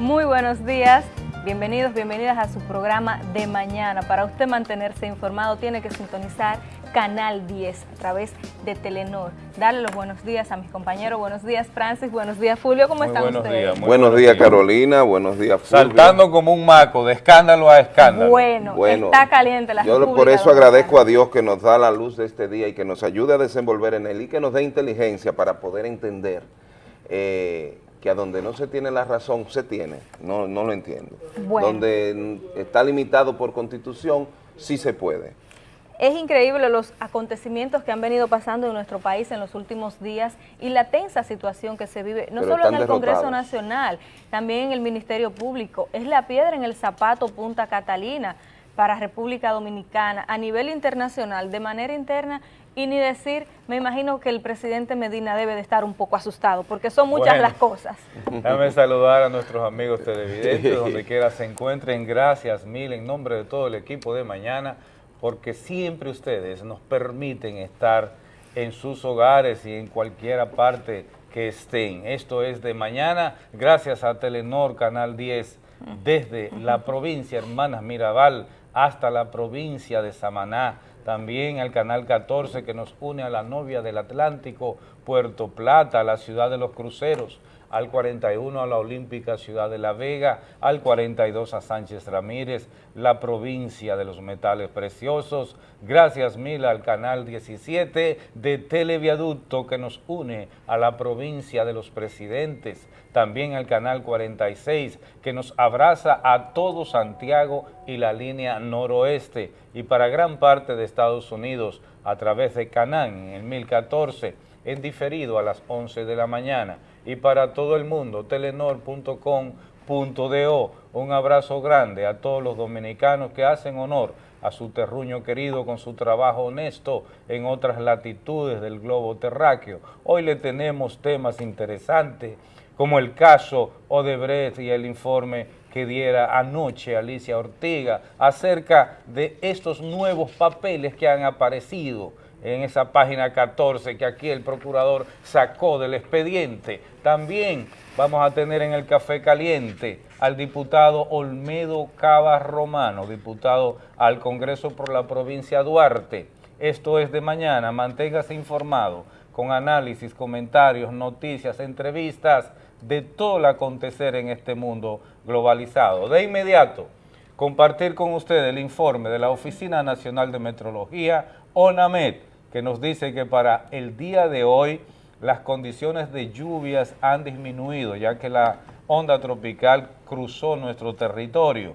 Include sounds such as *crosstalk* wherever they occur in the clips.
Muy buenos días, bienvenidos, bienvenidas a su programa de mañana. Para usted mantenerse informado tiene que sintonizar Canal 10 a través de Telenor. Darle los buenos días a mis compañeros. Buenos días, Francis. Buenos días, Fulvio. ¿Cómo están buenos ustedes? Días, muy buenos, días, Carolina. Buenos días, Fulvio. Saltando como un maco, de escándalo a escándalo. Bueno, Bueno, está caliente la Yo por eso agradezco a Dios que nos da la luz de este día y que nos ayude a desenvolver en él y que nos dé inteligencia para poder entender eh, que a donde no se tiene la razón, se tiene. No, no lo entiendo. Bueno. Donde está limitado por constitución, sí se puede. Es increíble los acontecimientos que han venido pasando en nuestro país en los últimos días y la tensa situación que se vive, no Pero solo en el Congreso. Nacional, también en el Ministerio Público. Es la piedra en el zapato Punta Catalina para República Dominicana a nivel internacional, de manera interna y ni decir, me imagino que el presidente Medina debe de estar un poco asustado porque son muchas Bueno. las cosas. Déjame saludar a nuestros amigos televidentes, donde quiera se encuentren. Gracias mil en nombre de todo el equipo de mañana, porque siempre ustedes nos permiten estar en sus hogares y en cualquier parte que estén. Esto es de mañana, gracias a Telenor Canal 10, desde la provincia Hermanas Mirabal hasta la provincia de Samaná, también al Canal 14 que nos une a la novia del Atlántico, Puerto Plata, la ciudad de los cruceros, al 41 a la Olímpica Ciudad de La Vega, al 42 a Sánchez Ramírez, la provincia de los metales preciosos. Gracias mil al canal 17 de Televiaducto que nos une a la provincia de los presidentes. También al canal 46 que nos abraza a todo Santiago y la línea noroeste. Y para gran parte de Estados Unidos a través de Canán en el 1014 en diferido a las 11 de la mañana y para todo el mundo telenor.com.do. Un abrazo grande a todos los dominicanos que hacen honor a su terruño querido con su trabajo honesto en otras latitudes del globo terráqueo. Hoy le tenemos temas interesantes como el caso Odebrecht y el informe que diera anoche Alicia Ortiga acerca de estos nuevos papeles que han aparecido en esa página 14 que aquí el procurador sacó del expediente. También vamos a tener en el café caliente al diputado Olmedo Cava Romano, diputado al Congreso por la provincia Duarte. Esto es de mañana, manténgase informado con análisis, comentarios, noticias, entrevistas de todo el acontecer en este mundo globalizado. De inmediato, compartir con ustedes el informe de la Oficina Nacional de Metrología, ONAMET, que nos dice que para el día de hoy las condiciones de lluvias han disminuido, ya que la onda tropical cruzó nuestro territorio,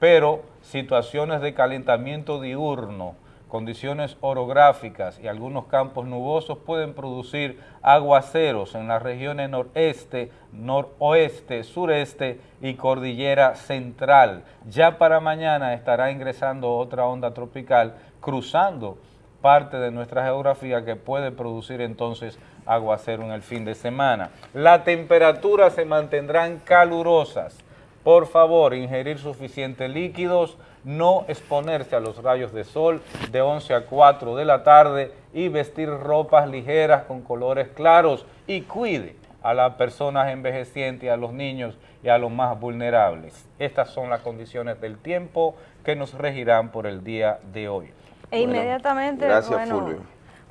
pero situaciones de calentamiento diurno, condiciones orográficas y algunos campos nubosos pueden producir aguaceros en las regiones noreste, noroeste, sureste y cordillera central. Ya para mañana estará ingresando otra onda tropical cruzando parte de nuestra geografía que puede producir entonces aguacero en el fin de semana. Las temperaturas se mantendrán calurosas. Por favor, ingerir suficientes líquidos, no exponerse a los rayos de sol de 11 a 4 de la tarde y vestir ropas ligeras con colores claros y cuide a las personas envejecientes, a los niños y a los más vulnerables. Estas son las condiciones del tiempo que nos regirán por el día de hoy. E Bueno, inmediatamente, gracias, bueno, Fulvio.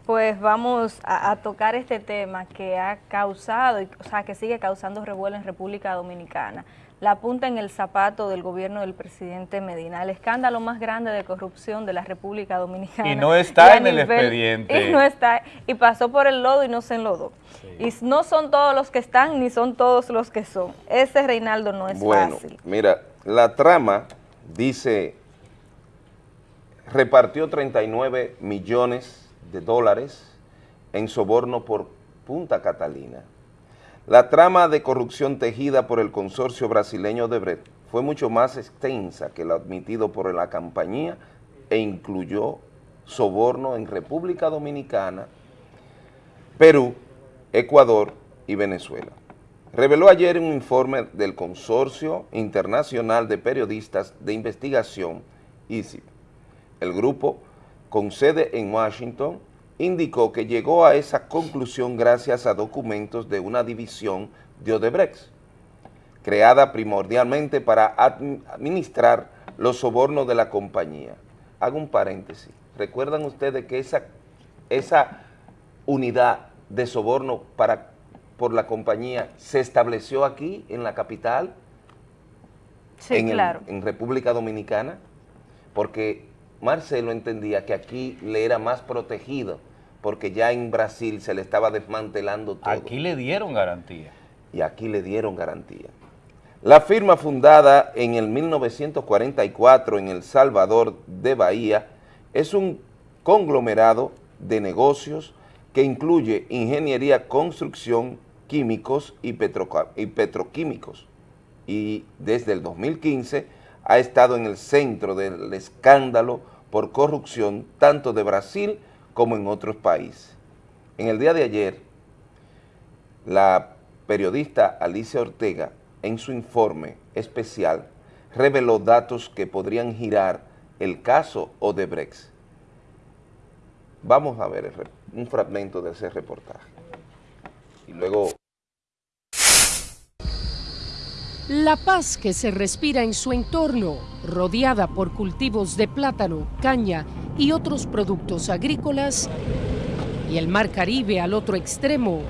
pues vamos a, a tocar este tema que ha causado, y- o sea, que sigue causando revuelo en República Dominicana. La punta en el zapato del gobierno del presidente Medina, el escándalo más grande de corrupción de la República Dominicana. Y no está en el expediente. *laughs* Y no está, y pasó por el lodo y no se enlodó. Y no son todos los que están, ni son todos los que son. Ese Reinaldo no es bueno, fácil. mira, la trama dice, repartió 39 millones de dólares en soborno por Punta Catalina. La trama de corrupción tejida por el consorcio brasileño de Brecht fue mucho más extensa que lo admitido por la compañía e incluyó soborno en República Dominicana, Perú, Ecuador y Venezuela. Reveló ayer un informe del Consorcio Internacional de Periodistas de Investigación, ICIP. El grupo, con sede en Washington, indicó que llegó a esa conclusión gracias a documentos de una división de Odebrecht, creada primordialmente para administrar los sobornos de la compañía. Hago un paréntesis. ¿Recuerdan ustedes que esa, esa unidad de soborno para, por la compañía se estableció aquí, en la capital? Sí, claro. en República Dominicana, porque Marcelo entendía que aquí le era más protegido, porque ya en Brasil se le estaba desmantelando todo. Aquí le dieron garantía. Y aquí le dieron garantía. La firma fundada en el 1944 en El Salvador de Bahía es un conglomerado de negocios que incluye ingeniería, construcción, químicos y, petroquímicos. Y desde el 2015 ha estado en el centro del escándalo por corrupción tanto de Brasil como en otros países. En el día de ayer, la periodista Alicia Ortega en su informe especial reveló datos que podrían girar el caso Odebrecht. Vamos a ver un fragmento de ese reportaje. Y luego... La paz que se respira en su entorno, rodeada por cultivos de plátano, caña y otros productos agrícolas, y el mar Caribe al otro extremo,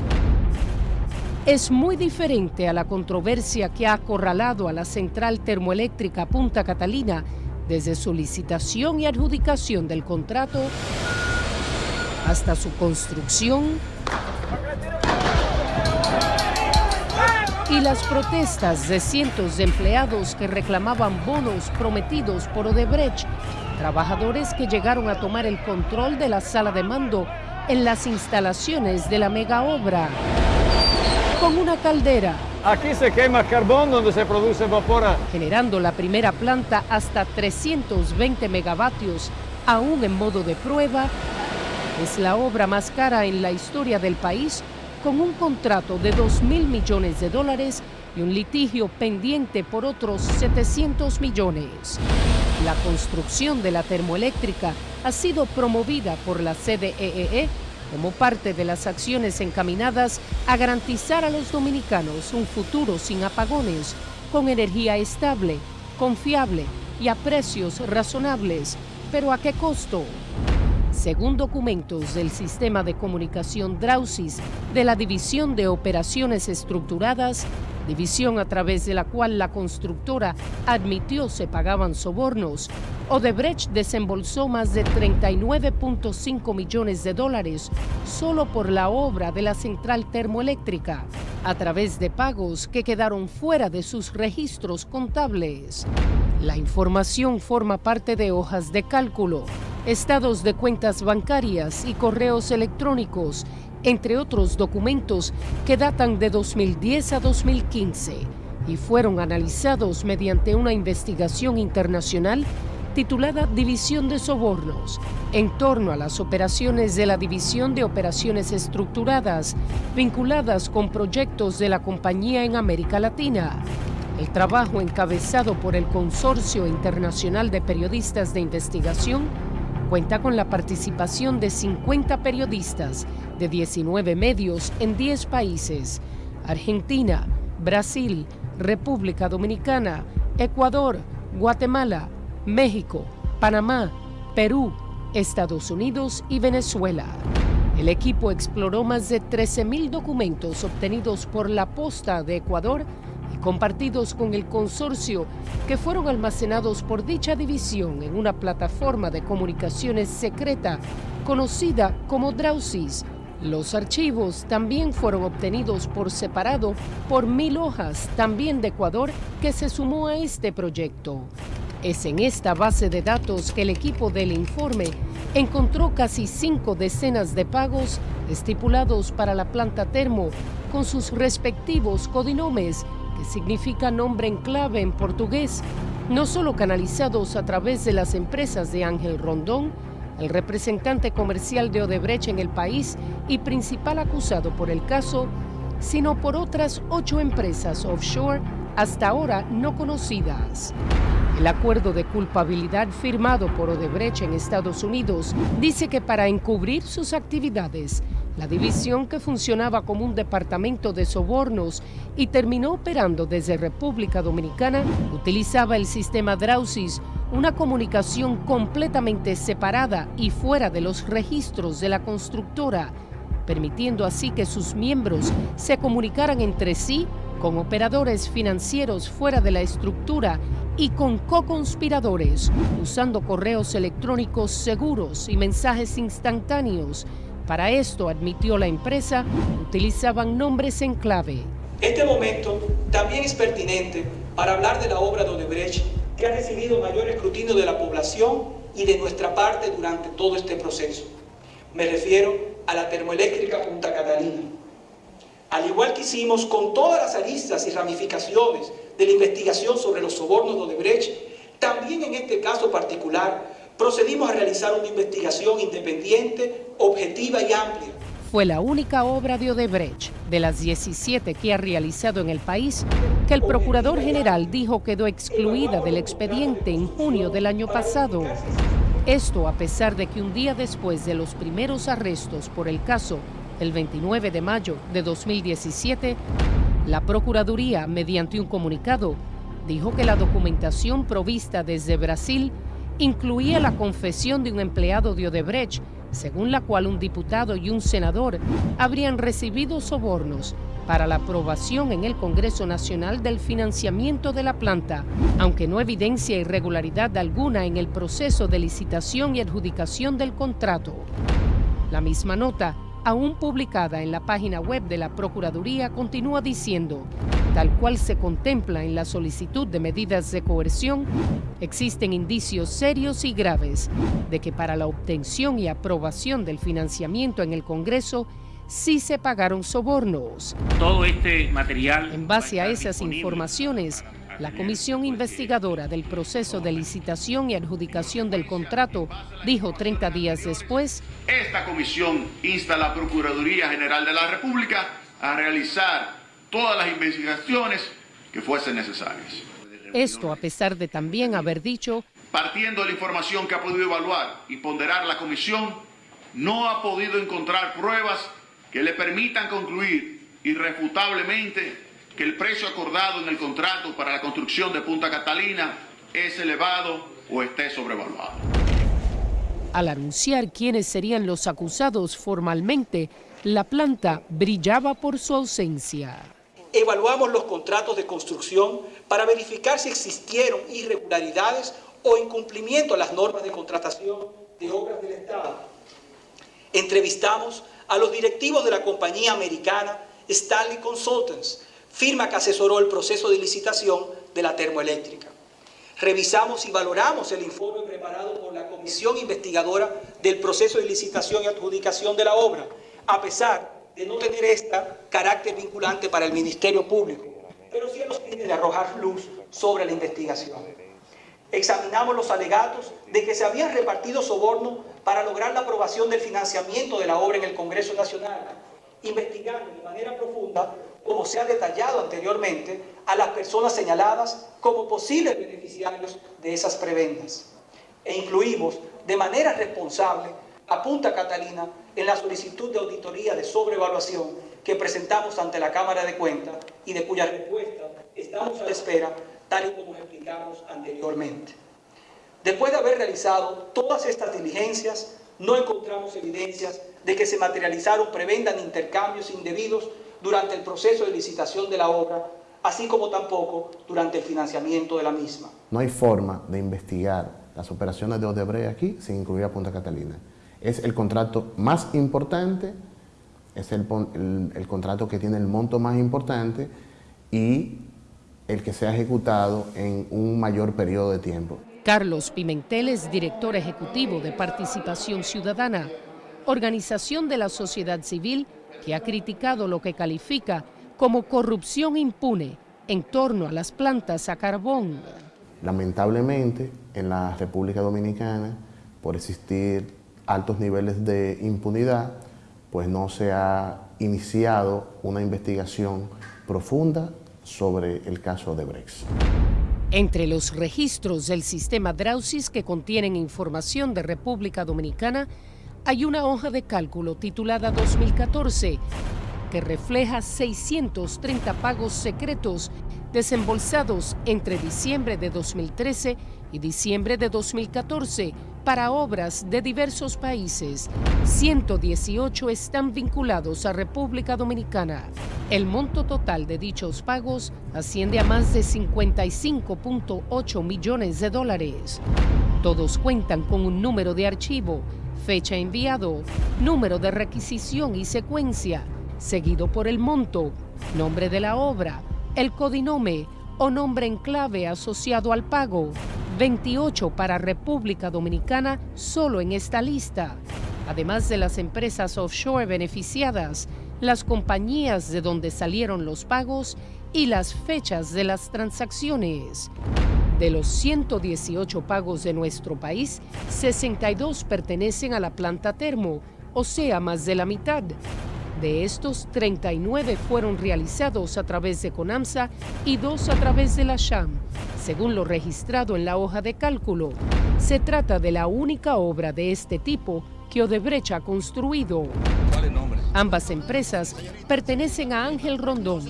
es muy diferente a la controversia que ha acorralado a la central termoeléctrica Punta Catalina desde su licitación y adjudicación del contrato hasta su construcción y las protestas de cientos de empleados que reclamaban bonos prometidos por Odebrecht, trabajadores que llegaron a tomar el control de la sala de mando en las instalaciones de la mega obra con una caldera. Aquí se quema carbón donde se produce vapor. Generando la primera planta hasta 320 megavatios, aún en modo de prueba, es la obra más cara en la historia del país con un contrato de 2 mil millones de dólares y un litigio pendiente por otros 700 millones. La construcción de la termoeléctrica ha sido promovida por la CDEE como parte de las acciones encaminadas a garantizar a los dominicanos un futuro sin apagones, con energía estable, confiable y a precios razonables. ¿Pero a qué costo? Según documentos del sistema de comunicación Drausis de la División de Operaciones Estructuradas, división a través de la cual la constructora admitió se pagaban sobornos, Odebrecht desembolsó más de 39.5 millones de dólares solo por la obra de la central termoeléctrica, a través de pagos que quedaron fuera de sus registros contables. La información forma parte de hojas de cálculo, estados de cuentas bancarias y correos electrónicos entre otros documentos que datan de 2010 a 2015 y fueron analizados mediante una investigación internacional titulada División de Sobornos, en torno a las operaciones de la División de Operaciones Estructuradas vinculadas con proyectos de la compañía en América Latina. El trabajo encabezado por el Consorcio Internacional de Periodistas de Investigación cuenta con la participación de 50 periodistas de 19 medios en 10 países, Argentina, Brasil, República Dominicana, Ecuador, Guatemala, México, Panamá, Perú, Estados Unidos y Venezuela. El equipo exploró más de 13.000 documentos obtenidos por la Posta de Ecuador compartidos con el consorcio que fueron almacenados por dicha división en una plataforma de comunicaciones secreta conocida como Drausis los archivos también fueron obtenidos por separado por mil hojas, también de Ecuador, que se sumó a este proyecto. Es en esta base de datos que el equipo del informe encontró casi cinco decenas de pagos estipulados para la planta termo con sus respectivos codinomes, que significa nombre en clave en portugués, no solo canalizados a través de las empresas de Ángel Rondón, el representante comercial de Odebrecht en el país y principal acusado por el caso, sino por otras ocho empresas offshore hasta ahora no conocidas. El acuerdo de culpabilidad firmado por Odebrecht en Estados Unidos dice que para encubrir sus actividades, La división que funcionaba como un departamento de sobornos y terminó operando desde República Dominicana utilizaba el sistema Drausis, una comunicación completamente separada y fuera de los registros de la constructora, permitiendo así que sus miembros se comunicaran entre sí con operadores financieros fuera de la estructura y con co-conspiradores, usando correos electrónicos seguros y mensajes instantáneos para esto, admitió la empresa, utilizaban nombres en clave. Este momento también es pertinente para hablar de la obra de Odebrecht, que ha recibido mayor escrutinio de la población y de nuestra parte durante todo este proceso. Me refiero a la termoeléctrica Punta Catalina. Al igual que hicimos con todas las aristas y ramificaciones de la investigación sobre los sobornos de Odebrecht, también en este caso particular procedimos a realizar una investigación independiente, objetiva y amplia. Fue la única obra de Odebrecht, de las 17 que ha realizado en el país, que el Procurador General dijo quedó excluida del expediente en junio del año pasado. Esto a pesar de que un día después de los primeros arrestos por el caso, el 29 de mayo de 2017, la Procuraduría, mediante un comunicado, dijo que la documentación provista desde Brasil incluía la confesión de un empleado de Odebrecht, según la cual un diputado y un senador habrían recibido sobornos para la aprobación en el Congreso Nacional del financiamiento de la planta, aunque no evidencia irregularidad alguna en el proceso de licitación y adjudicación del contrato. La misma nota aún publicada en la página web de la Procuraduría, continúa diciendo, tal cual se contempla en la solicitud de medidas de coerción, existen indicios serios y graves de que para la obtención y aprobación del financiamiento en el Congreso sí se pagaron sobornos. Todo este material... En base a esas informaciones, la comisión investigadora del proceso de licitación y adjudicación del contrato dijo 30 días después, Esta comisión insta a la Procuraduría General de la República a realizar todas las investigaciones que fuesen necesarias. Esto a pesar de también haber dicho, partiendo de la información que ha podido evaluar y ponderar la comisión, no ha podido encontrar pruebas que le permitan concluir irrefutablemente que el precio acordado en el contrato para la construcción de Punta Catalina es elevado o esté sobrevaluado. Al anunciar quiénes serían los acusados formalmente, la planta brillaba por su ausencia. Evaluamos los contratos de construcción para verificar si existieron irregularidades o incumplimiento a las normas de contratación de obras del Estado. Entrevistamos a los directivos de la compañía americana Stanley Consultants firma que asesoró el proceso de licitación de la termoeléctrica. Revisamos y valoramos el informe preparado por la comisión investigadora del proceso de licitación y adjudicación de la obra, a pesar de no tener esta carácter vinculante para el Ministerio Público, pero sí nos tiene de arrojar luz sobre la investigación. Examinamos los alegatos de que se habían repartido sobornos para lograr la aprobación del financiamiento de la obra en el Congreso Nacional, investigando de manera profunda como se ha detallado anteriormente, a las personas señaladas como posibles beneficiarios de esas prebendas. E incluimos de manera responsable a Punta Catalina en la solicitud de auditoría de sobrevaluación que presentamos ante la Cámara de Cuentas y de cuya respuesta estamos a la espera, tal y como explicamos anteriormente. Después de haber realizado todas estas diligencias, no encontramos evidencias de que se materializaron prebendas ni intercambios indebidos durante el proceso de licitación de la obra, así como tampoco durante el financiamiento de la misma. No hay forma de investigar las operaciones de Odebrecht aquí sin incluir a Punta Catalina. Es el contrato más importante, es el, el, el contrato que tiene el monto más importante y el que se ha ejecutado en un mayor periodo de tiempo. Carlos Pimentel es director ejecutivo de Participación Ciudadana, organización de la sociedad civil que ha criticado lo que califica como corrupción impune en torno a las plantas a carbón. Lamentablemente, en la República Dominicana, por existir altos niveles de impunidad, pues no se ha iniciado una investigación profunda sobre el caso de Brex. Entre los registros del sistema Drausis que contienen información de República Dominicana, hay una hoja de cálculo titulada 2014 que refleja 630 pagos secretos desembolsados entre diciembre de 2013 y diciembre de 2014 para obras de diversos países. 118 están vinculados a República Dominicana. El monto total de dichos pagos asciende a más de 55.8 millones de dólares. Todos cuentan con un número de archivo, fecha enviado, número de requisición y secuencia, seguido por el monto, nombre de la obra, el codinome o nombre en clave asociado al pago. 28 para República Dominicana solo en esta lista. Además de las empresas offshore beneficiadas, las compañías de donde salieron los pagos y las fechas de las transacciones. De los 118 pagos de nuestro país, 62 pertenecen a la planta termo, o sea, más de la mitad. De estos, 39 fueron realizados a través de CONAMSA y dos a través de la SHAM. Según lo registrado en la hoja de cálculo, se trata de la única obra de este tipo que Odebrecht ha construido. Ambas empresas pertenecen a Ángel Rondón,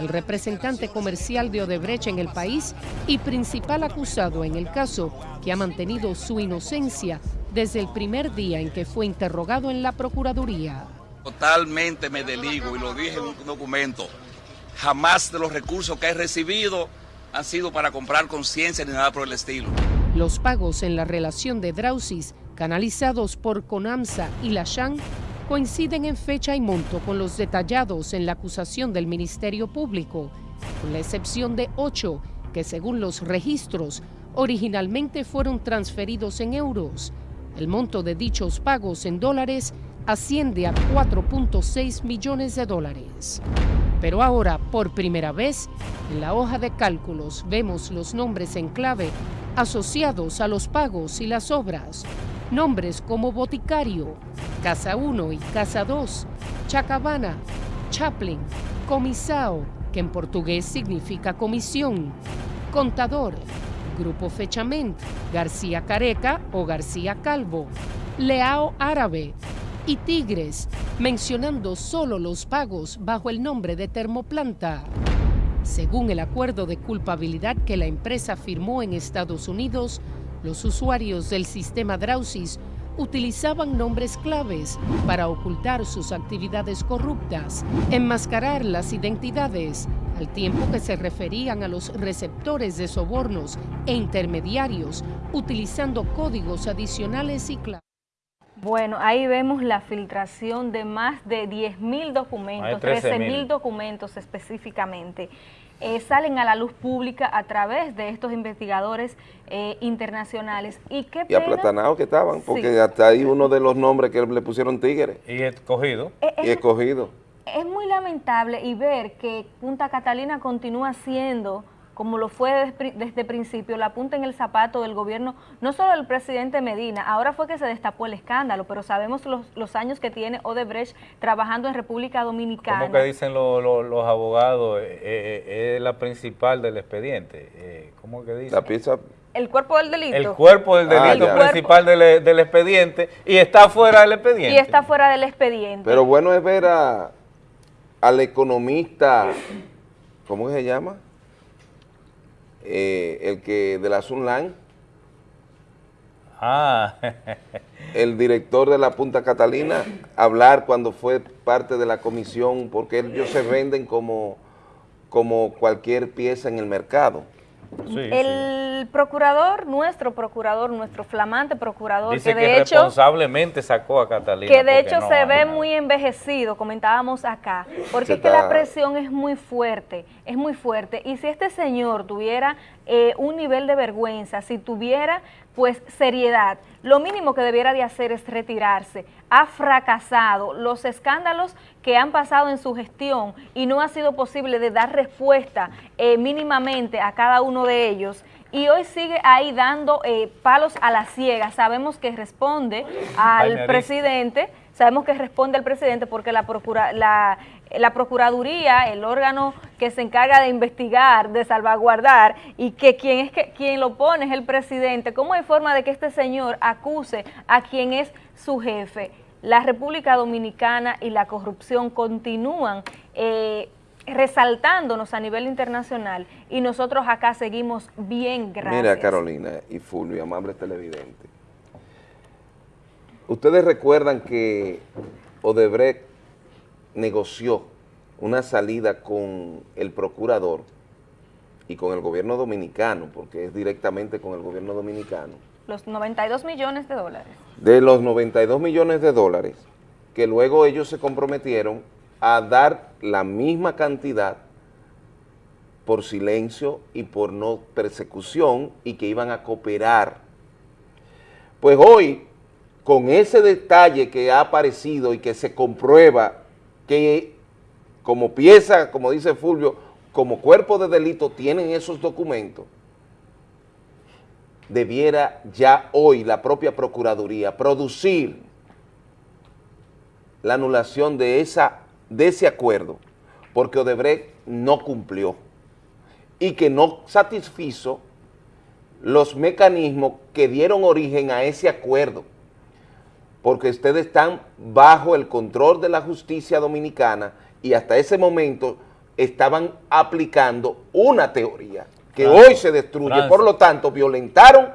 el representante comercial de Odebrecht en el país y principal acusado en el caso que ha mantenido su inocencia desde el primer día en que fue interrogado en la Procuraduría. Totalmente me deligo y lo dije en un documento. Jamás de los recursos que he recibido han sido para comprar conciencia ni nada por el estilo. Los pagos en la relación de Drausis, canalizados por CONAMSA y la SHAN, coinciden en fecha y monto con los detallados en la acusación del Ministerio Público, con la excepción de ocho que según los registros originalmente fueron transferidos en euros. El monto de dichos pagos en dólares asciende a 4.6 millones de dólares. Pero ahora, por primera vez, en la hoja de cálculos vemos los nombres en clave asociados a los pagos y las obras. Nombres como Boticario, Casa 1 y Casa 2, Chacabana, Chaplin, Comisao, que en portugués significa comisión, Contador, Grupo Fechament, García Careca o García Calvo, Leao Árabe y Tigres, mencionando solo los pagos bajo el nombre de Termoplanta. Según el acuerdo de culpabilidad que la empresa firmó en Estados Unidos, los usuarios del sistema Drausis utilizaban nombres claves para ocultar sus actividades corruptas, enmascarar las identidades, al tiempo que se referían a los receptores de sobornos e intermediarios, utilizando códigos adicionales y claves. Bueno, ahí vemos la filtración de más de 10.000 documentos, 13.000 documentos específicamente. Eh, salen a la luz pública a través de estos investigadores eh, internacionales. Y qué Y aplatanados que estaban, porque hasta ahí uno de los nombres que le pusieron tigres. Y escogido. Eh, y escogido. Es muy lamentable y ver que Punta Catalina continúa siendo como lo fue desde, el principio, la punta en el zapato del gobierno, no solo del presidente Medina, ahora fue que se destapó el escándalo, pero sabemos los, años que tiene Odebrecht trabajando en República Dominicana. ¿Cómo que dicen los abogados? Eh, eh, es la principal del expediente. Eh, ¿Cómo que dicen? La pieza el cuerpo del delito. El cuerpo del ah, delito principal del, del, expediente y está fuera del expediente. Y está fuera del expediente. Pero bueno es ver a, al economista, ¿cómo se llama? Eh, el que de la Sunline, ah. el director de la Punta Catalina, hablar cuando fue parte de la comisión, porque ellos se venden como, como cualquier pieza en el mercado el procurador, nuestro procurador, nuestro flamante procurador, Dice que de hecho... responsablemente sacó a Catalina. Que de hecho se ve muy envejecido, comentábamos acá, porque es que la presión es muy fuerte, es muy fuerte. Y si este señor tuviera eh, un nivel de vergüenza, si tuviera pues seriedad, lo mínimo que debiera de hacer es retirarse. Ha fracasado los escándalos que han pasado en su gestión y no ha sido posible de dar respuesta eh, mínimamente a cada uno de ellos y hoy sigue ahí dando eh, palos a la ciega. Sabemos que responde al presidente, sabemos que responde al presidente porque la, procura, la, la Procuraduría, el órgano que se encarga de investigar, de salvaguardar, y que quien, es que, quien lo pone es el presidente, ¿cómo hay forma de que este señor acuse a quien es su jefe? La República Dominicana y la corrupción continúan eh, resaltándonos a nivel internacional y nosotros acá seguimos bien, gracias. Mira, Carolina y Fulvio, amables televidentes. Ustedes recuerdan que Odebrecht negoció una salida con el procurador y con el gobierno dominicano, porque es directamente con el gobierno dominicano. Los 92 millones de dólares. De los 92 millones de dólares, que luego ellos se comprometieron a dar la misma cantidad por silencio y por no persecución y que iban a cooperar. Pues hoy, con ese detalle que ha aparecido y que se comprueba que como pieza, como dice Fulvio, como cuerpo de delito tienen esos documentos, debiera ya hoy la propia Procuraduría producir la anulación de, esa, de ese acuerdo, porque Odebrecht no cumplió y que no satisfizo los mecanismos que dieron origen a ese acuerdo, porque ustedes están bajo el control de la justicia dominicana y hasta ese momento estaban aplicando una teoría que hoy se destruye, Francia. por lo tanto violentaron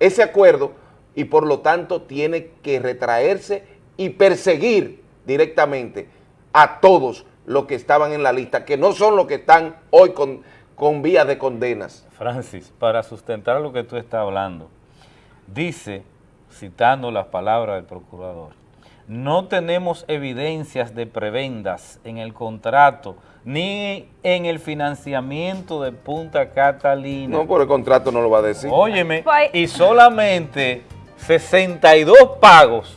ese acuerdo y por lo tanto tiene que retraerse y perseguir directamente a todos los que estaban en la lista, que no son los que están hoy con, con vías de condenas. Francis, para sustentar lo que tú estás hablando, dice, citando las palabras del procurador, no tenemos evidencias de prebendas en el contrato ni en el financiamiento de Punta Catalina. No, por el contrato no lo va a decir. Óyeme, Pues- y solamente 62 pagos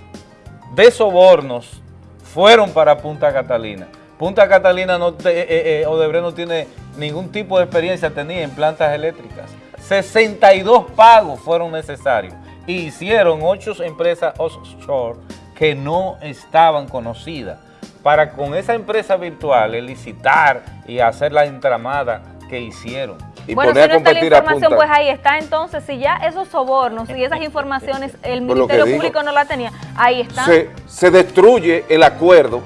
de sobornos fueron para Punta Catalina. Punta Catalina, no te- eh, eh, Odebrecht no tiene ningún tipo de experiencia tenía en plantas eléctricas. 62 pagos fueron necesarios. Y hicieron ocho empresas offshore que no estaban conocidas para con esa empresa virtual licitar y hacer la entramada que hicieron. Y bueno, si poner no está la información, pues ahí está. Entonces, si ya esos sobornos y esas *laughs* informaciones el Ministerio digo. Público no la tenía, ahí está. se, se destruye el acuerdo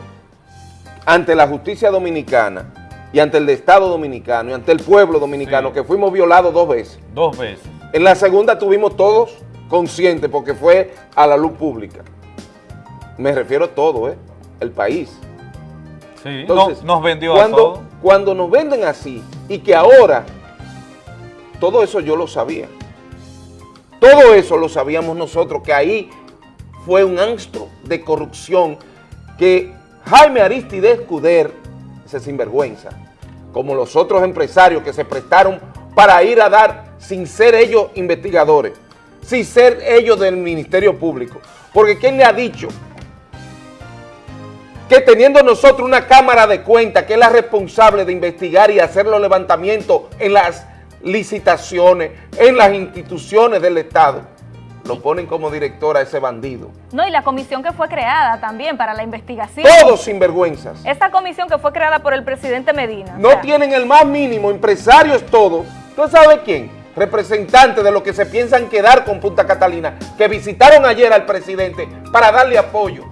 ante la justicia dominicana y ante el Estado dominicano y ante el pueblo dominicano Sí. que fuimos violados dos veces. Dos veces. En la segunda tuvimos todos conscientes porque fue a la luz pública. Me refiero a todo, ¿eh? El país. Sí, Entonces, no- nos vendió cuando, a. Cuando nos venden así y que ahora, todo eso yo lo sabía. Todo eso lo sabíamos nosotros, que ahí fue un anstro de corrupción que Jaime Aristides Escuder, ese sinvergüenza, como los otros empresarios que se prestaron para ir a dar, sin ser ellos investigadores, sin ser ellos del Ministerio Público. Porque ¿quién le ha dicho que teniendo nosotros una Cámara de Cuentas que es la responsable de investigar y hacer los levantamientos en las licitaciones, en las instituciones del Estado, lo ponen como director a ese bandido? No, y la comisión que fue creada también para la investigación. Todos sinvergüenzas. Esta comisión que fue creada por el presidente Medina. o No sea, tienen el más mínimo, empresarios todos. ¿Tú sabes quién? Representantes de los que se piensan quedar con Punta Catalina, que visitaron ayer al presidente para darle apoyo.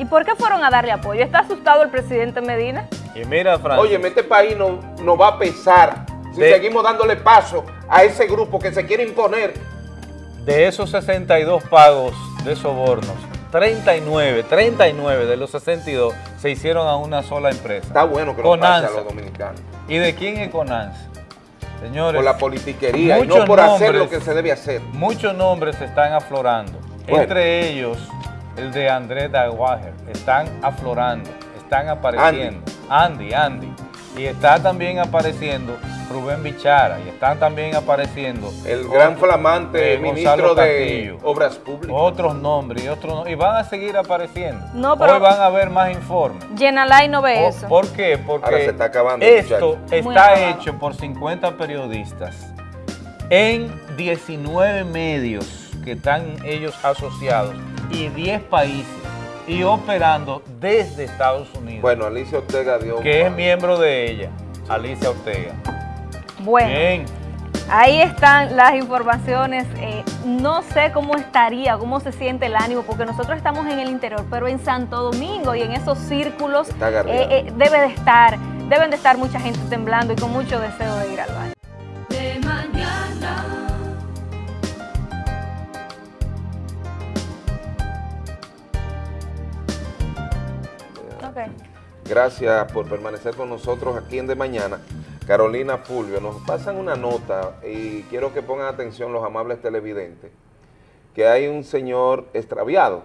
¿Y por qué fueron a darle apoyo? ¿Está asustado el presidente Medina? Y mira, Francis, Oye, este país no, no va a pesar si De- seguimos dándole paso a ese grupo que se quiere imponer. de esos 62 pagos de sobornos, 39, 39 de los 62 se hicieron a una sola empresa. Está bueno que lo pase a los dominicanos. ¿Y de quién es Conanza? Señores, Por la politiquería y no por hacer lo que se debe hacer. muchos nombres se están aflorando. Bueno. Entre ellos, el de Andrés Daguajer. Están aflorando, están apareciendo. Andy, Andy. Y está también apareciendo Rubén Bichara. Y están también apareciendo El gran flamante eh, ministro Gonzalo de Castillo. Obras Públicas. Otros nombres y otros no- y van a seguir apareciendo. No, pero- Hoy van a haber más informes. Yenalay no ve ¿Por- eso. ¿Por qué? Porque Ahora se está acabando, esto muchacho. Está hecho por 50 periodistas en 19 medios que están ellos asociados y 10 países y operando desde Estados Unidos, Bueno, Alicia Ortega dio... que es miembro de ella, Alicia Ortega. Bueno, Bien, Ahí están las informaciones. Eh, no sé cómo estaría, cómo se siente el ánimo, porque nosotros estamos en el interior, pero en Santo Domingo y en esos círculos eh, eh, debe de estar, deben de estar mucha gente temblando y con mucho deseo de ir al baño. Gracias por permanecer con nosotros aquí en De Mañana. Carolina Fulvio, nos pasan una nota y quiero que pongan atención los amables televidentes, que hay un señor extraviado.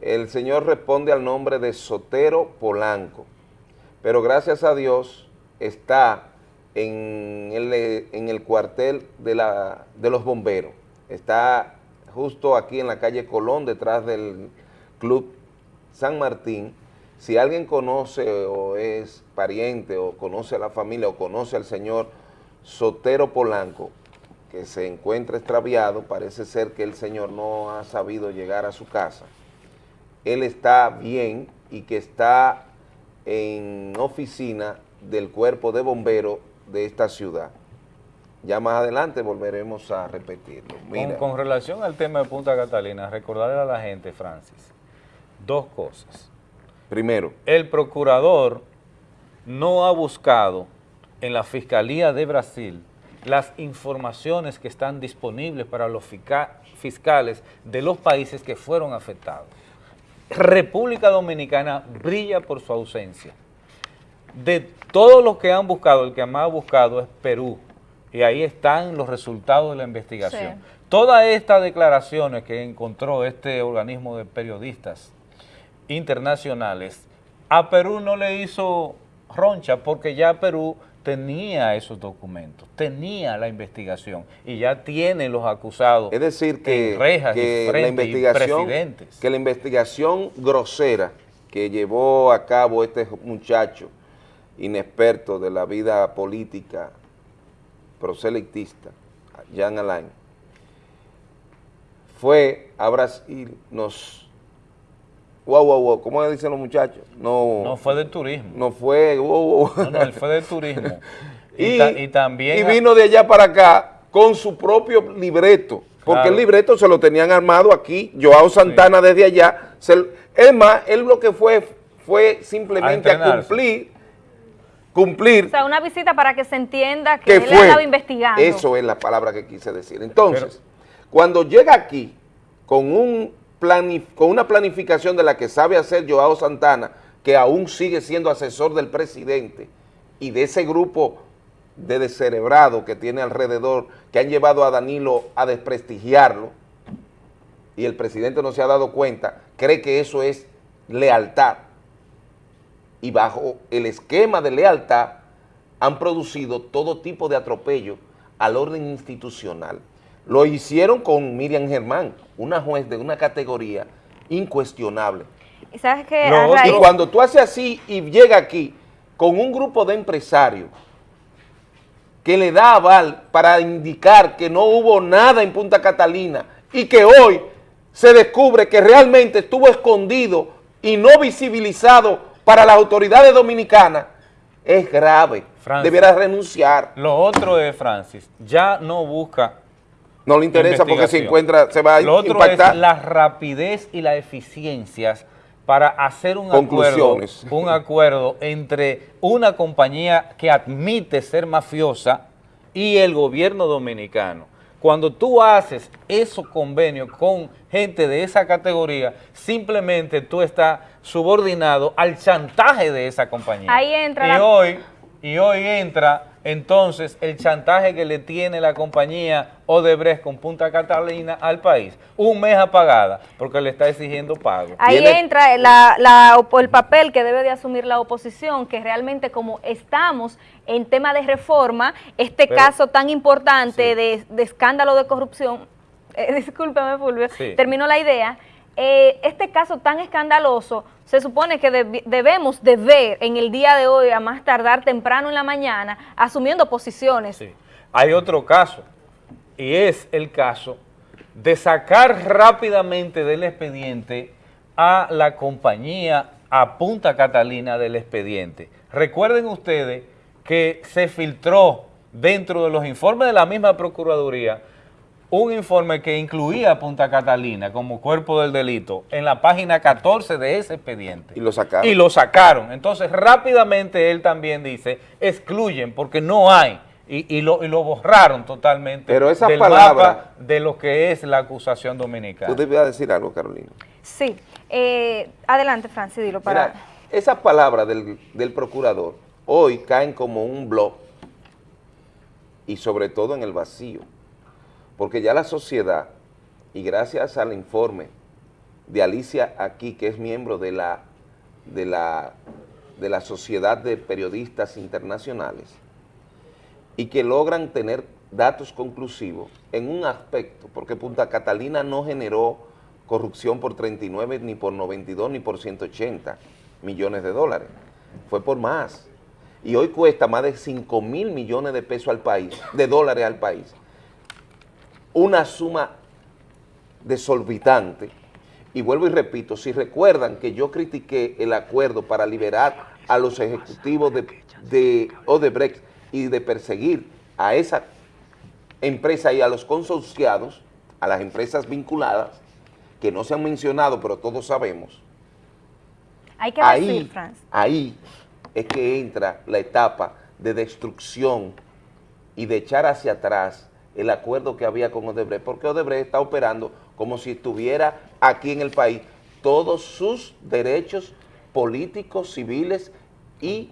El señor responde al nombre de Sotero Polanco, pero gracias a Dios está en el, cuartel de los bomberos. Está justo aquí en la calle Colón, detrás del Club San Martín. Si alguien conoce o es pariente o conoce a la familia o conoce al señor Sotero Polanco, que se encuentra extraviado, parece ser que el señor no ha sabido llegar a su casa. Él está bien y que está en oficina del cuerpo de bomberos de esta ciudad. Ya más adelante volveremos a repetirlo. Con, con relación al tema de Punta Catalina, recordarle a la gente, Francis, dos cosas. Primero, El procurador no ha buscado en la Fiscalía de Brasil las informaciones que están disponibles para los fisca- fiscales de los países que fueron afectados. República Dominicana brilla por su ausencia. De todos los que han buscado, el que más ha buscado es Perú, y ahí están los resultados de la investigación. Sí. Todas estas declaraciones que encontró este organismo de periodistas internacionales, a Perú no le hizo roncha porque ya Perú tenía esos documentos, tenía la investigación y ya tiene los acusados Es decir, que, en rejas que la investigación, presidentes. que la investigación grosera que llevó a cabo este muchacho inexperto de la vida política proselitista, Jean Alain, fue a Brasil, nos... Wow, wow, wow, ¿cómo dicen los muchachos? No, No fue de turismo, no fue... wow, wow. no, no, él fue de turismo. *laughs* y, y, ta- y también... y vino de allá para acá con su propio libreto, porque Claro. el libreto se lo tenían armado aquí, Joao Santana desde allá, se- es más, él lo que fue fue simplemente A cumplir, cumplir O sea, una visita para que se entienda que que él fue, estaba investigando. eso es la palabra que quise decir. Entonces, cuando llega aquí con, un con una planificación de la que sabe hacer Joao Santana, que aún sigue siendo asesor del presidente, y de ese grupo de descerebrado que tiene alrededor, que han llevado a Danilo a desprestigiarlo, y el presidente no se ha dado cuenta, cree que eso es lealtad. Y bajo el esquema de lealtad han producido todo tipo de atropello al orden institucional. Lo hicieron con Miriam Germán, una juez de una categoría incuestionable. Y sabes que Y cuando tú haces así y llega aquí con un grupo de empresarios que le da aval para indicar que no hubo nada en Punta Catalina y que hoy se descubre que realmente estuvo escondido y no visibilizado para las autoridades dominicanas, es grave. Francis. Debiera renunciar. Lo otro es, Francis, ya no busca No le interesa porque se encuentra, se va a Lo otro impactar. es la rapidez y la eficiencia para hacer un acuerdo, un acuerdo entre una compañía que admite ser mafiosa y el gobierno dominicano. Cuando tú haces esos convenios con gente de esa categoría, simplemente tú estás subordinado al chantaje de esa compañía. Ahí entra y la- hoy y hoy entra entonces el chantaje que le tiene la compañía Odebrecht con Punta Catalina al país. Un mes apagada porque le está exigiendo pago. ahí Tiene- entra la- la el papel que debe de asumir la oposición, que realmente como estamos en tema de reforma, este Pero- caso tan importante Sí. de, de escándalo de corrupción, *laughs* eh, discúlpame Fulvio, Sí. termino la idea, eh, este caso tan escandaloso, se supone que debemos de ver en el día de hoy, a más tardar temprano en la mañana, asumiendo posiciones. Sí. Hay otro caso, y es el caso de sacar rápidamente del expediente a la compañía a Punta Catalina del expediente. Recuerden ustedes que se filtró dentro de los informes de la misma Procuraduría, un informe que incluía a Punta Catalina como cuerpo del delito en la página 14 de ese expediente. Y lo sacaron. Y lo sacaron. Entonces, rápidamente él también dice, excluyen porque no hay. Y, y lo, y lo borraron totalmente Pero esa del palabra- mapa de lo que es la acusación dominicana. Tú debías decir algo, Carolina. Sí. Eh, adelante, Francis, dilo para... Mira, esas palabras del, del procurador hoy caen como un blog y sobre todo en el vacío, porque ya la sociedad, y gracias al informe de Alicia aquí, que es miembro de la, de la, de la Sociedad de Periodistas Internacionales, y que logran tener datos conclusivos en un aspecto, porque Punta Catalina no generó corrupción por 39, ni por 92, ni por 180 millones de dólares, fue por más. Y hoy cuesta más de 5 mil millones de pesos al país, de dólares al país. Una suma desorbitante. Y vuelvo y repito, si recuerdan que yo critiqué el acuerdo para liberar a los ejecutivos de, de Odebrecht y de perseguir a esa empresa y a los consorciados, a las empresas vinculadas, que no se han mencionado, pero todos sabemos, Hay que ahí, decir, Francis. ahí es que entra la etapa de destrucción y de echar hacia atrás el acuerdo que había con Odebrecht, porque Odebrecht está operando como si estuviera aquí en el país todos sus derechos políticos, civiles y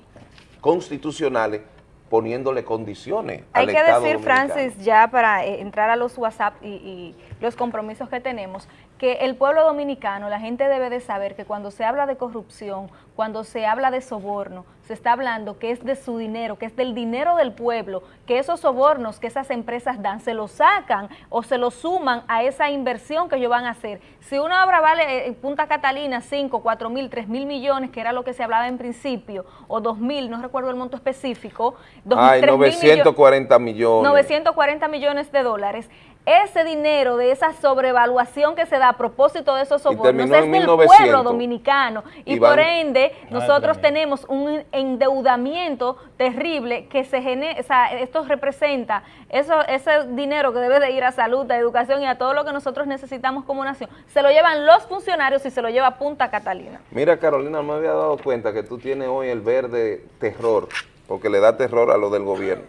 constitucionales, poniéndole condiciones Hay al que Estado decir, dominicano. Francis, ya para eh, entrar a los WhatsApp y, y los compromisos que tenemos, que el pueblo dominicano, la gente debe de saber que cuando se habla de corrupción, cuando se habla de soborno, se está hablando que es de su dinero, que es del dinero del pueblo, que esos sobornos que esas empresas dan se los sacan o se los suman a esa inversión que ellos van a hacer. Si una obra vale eh, en Punta Catalina 5, 4 mil, 3 mil millones, que era lo que se hablaba en principio, o 2 mil, no recuerdo el monto específico, dos- Ay, 3.000 millones- 940 millones. 940 millones de dólares. Ese dinero de esa sobrevaluación que se da a propósito de esos sobornos es del 1900. pueblo dominicano y, Y por ende nosotros tenemos un endeudamiento terrible que se genera, o sea, esto representa eso, ese dinero que debe de ir a salud, a educación y a todo lo que nosotros necesitamos como nación, se lo llevan los funcionarios y se lo lleva Punta Catalina. Mira, Carolina, me había dado cuenta que tú tienes hoy el verde terror, porque le da terror a lo del gobierno.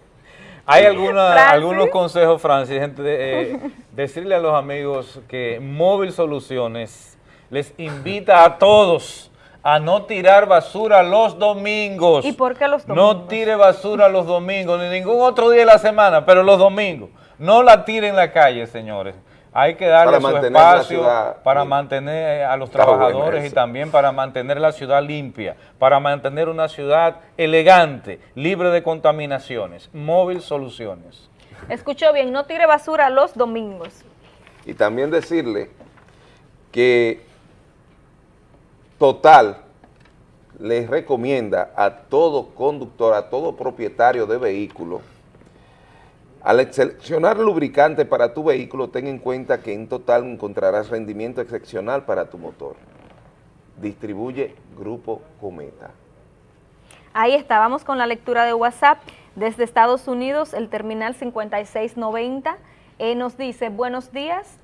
Hay alguna- algunos consejos, Francis, gente, de, eh, *laughs* decirle a los amigos que Móvil Soluciones les invita a todos a no tirar basura los domingos. ¿Y por qué los No domingos? tire basura los domingos, ni ningún otro día de la semana, pero los domingos. No la tire en la calle, señores. Hay que darle su espacio ciudad para limpia. mantener a los trabajadores y también para mantener la ciudad limpia, para mantener una ciudad elegante, libre de contaminaciones. Móvil Soluciones. Escuchó bien, no tire basura los domingos. Y también decirle que Total les recomienda a todo conductor, a todo propietario de vehículo, al seleccionar lubricante para tu vehículo, ten en cuenta que en Total encontrarás rendimiento excepcional para tu motor. Distribuye Grupo Cometa. Ahí está, vamos con la lectura de WhatsApp. Desde Estados Unidos, el terminal 5690 eh, nos dice, buenos días,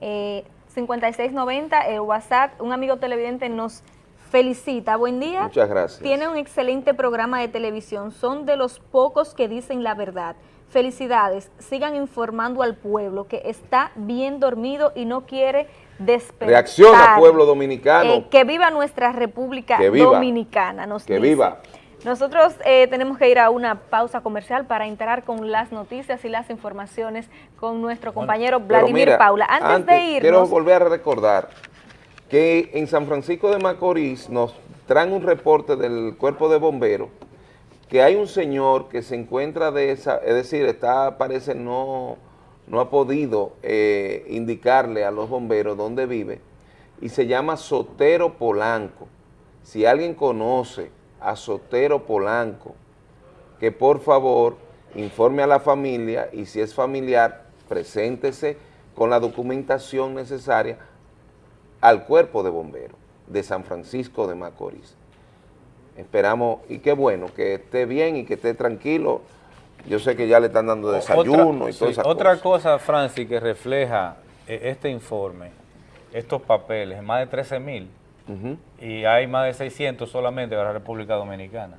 eh, 5690, el WhatsApp, un amigo televidente nos felicita, buen día. Muchas gracias. Tiene un excelente programa de televisión, son de los pocos que dicen la verdad. Felicidades, sigan informando al pueblo que está bien dormido y no quiere despertar. Reacciona, pueblo dominicano. Eh, que viva nuestra República Que viva. Dominicana, nos Que dice. viva. Nosotros eh, tenemos que ir a una pausa comercial para entrar con las noticias y las informaciones con nuestro compañero Vladimir mira, Paula. Antes, de irnos, Quiero volver a recordar que en San Francisco de Macorís nos traen un reporte del cuerpo de bomberos que hay un señor que se encuentra de esa, es decir, está, parece no, no ha podido eh, indicarle a los bomberos dónde vive y se llama Sotero Polanco. Si alguien conoce a Sotero Polanco, que por favor informe a la familia y si es familiar, preséntese con la documentación necesaria al cuerpo de bomberos de San Francisco de Macorís. Esperamos, y qué bueno, que esté bien y que esté tranquilo, Yo sé que ya le están dando desayuno otra, y todas sí, esas Otra cosas. cosa, Francis, que refleja eh, este informe, estos papeles, más de 13 mil, y hay más de 600 solamente de la República Dominicana.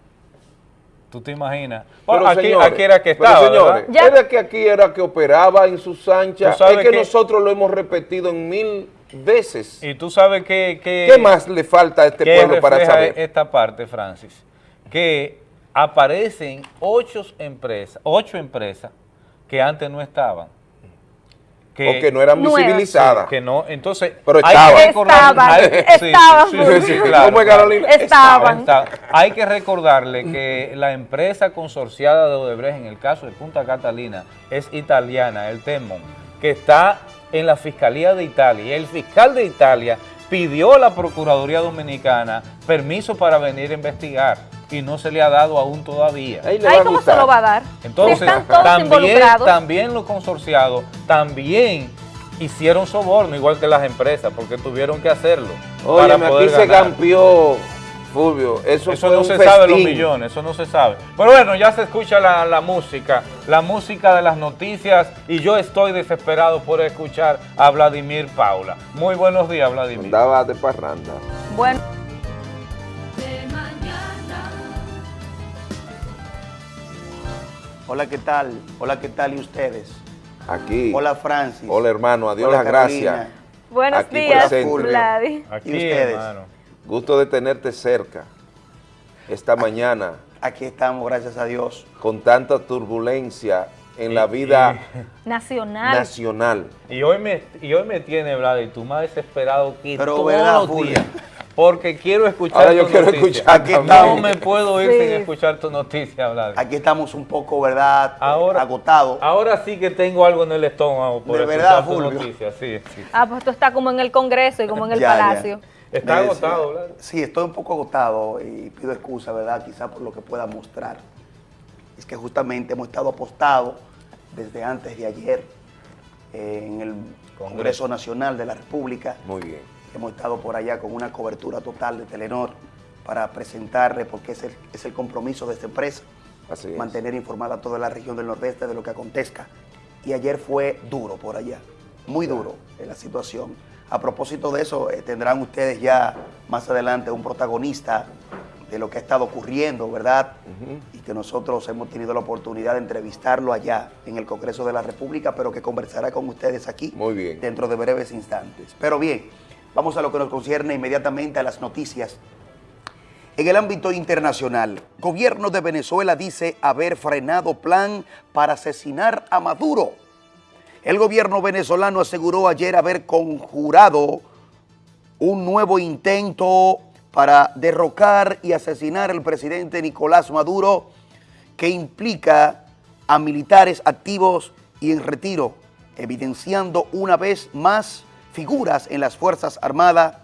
¿Tú te imaginas? Pero, Bueno, aquí, señores, aquí era que pero, estaba, señores, ¿verdad? era que aquí era que operaba en sus anchas. Es que, que- nosotros lo hemos repetido en mil veces. Y tú sabes que... que ¿Qué más le falta a este ¿Qué pueblo para saber? esta parte, Francis? Que aparecen ocho empresas, ocho empresas que antes no estaban. O que no eran Nuevas. visibilizadas. Que no, entonces... Pero hay estaban. que Estaban, estaban, sí, Fulvio. sí, sí, claro, ¿Cómo es, claro. Carolina? Estaban. Está- Hay que recordarle que la empresa consorciada de Odebrecht, en el caso de Punta Catalina, es italiana, el Temon, que está en la Fiscalía de Italia. Y el fiscal de Italia pidió a la Procuraduría Dominicana permiso para venir a investigar y no se le ha dado aún todavía. Ahí le Ay, ¿cómo se lo va a dar? Entonces, Si están todos también, involucrados. también los consorciados también hicieron soborno, igual que las empresas, porque tuvieron que hacerlo. para poder aquí se cambió, Fulvio. Eso, Eso fue no un se sabe los millones, eso no se sabe. Pero bueno, ya se escucha la, la música, la música de las noticias y yo estoy desesperado por escuchar a Vladimir Paula. Muy buenos días, Vladimir. Andaba de parranda. Bueno, de mañana. Hola, ¿qué tal? Hola, ¿qué tal y ustedes? Aquí. Hola, Francis. Hola, hermano. Adiós Hola, las gracias. buenos Aquí días. Vladi. Aquí, ¿Y ustedes? hermano. Gusto de tenerte cerca esta mañana Aquí estamos, gracias a Dios. con tanta turbulencia en la vida Nacional. nacional. Y hoy me, y hoy me tiene, Vlad, tú más desesperado que Pero, todos ¿verdad, los días. Porque quiero escuchar Ahora yo quiero noticia. escuchar Aquí. No me puedo ir Sí. sin escuchar tu noticia, Vlad. Aquí estamos un poco, ¿verdad? Ahora- Agotados. Ahora sí que tengo algo en el estómago por ¿De escuchar verdad, tu noticia. Sí, sí. Ah, pues tú estás como en el Congreso y como en el Ya, ya. Está agotado, Vlad. Sí, estoy un poco agotado y pido excusa, ¿verdad? Quizá por lo que pueda mostrar. Es que justamente hemos estado apostados desde antes de ayer eh, en el Congreso Nacional de la República. Muy bien. Hemos estado por allá con una cobertura total de Telenor para presentarle, porque es el, es el compromiso de esta empresa, Así es. mantener informada a toda la región del Nordeste de lo que acontezca. Y ayer fue duro por allá, muy duro en la situación. A propósito de eso, eh, tendrán ustedes ya más adelante un protagonista de lo que ha estado ocurriendo, ¿verdad? Y que nosotros hemos tenido la oportunidad de entrevistarlo allá en el Congreso de la República, pero que conversará con ustedes aquí Muy bien. dentro de breves instantes. Pero bien, vamos a lo que nos concierne inmediatamente a las noticias. En el ámbito internacional, gobierno de Venezuela dice haber frenado plan para asesinar a Maduro. El gobierno venezolano aseguró ayer haber conjurado un nuevo intento para derrocar y asesinar al presidente Nicolás Maduro que implica a militares activos y en retiro, evidenciando una vez más figuras en las Fuerzas Armadas,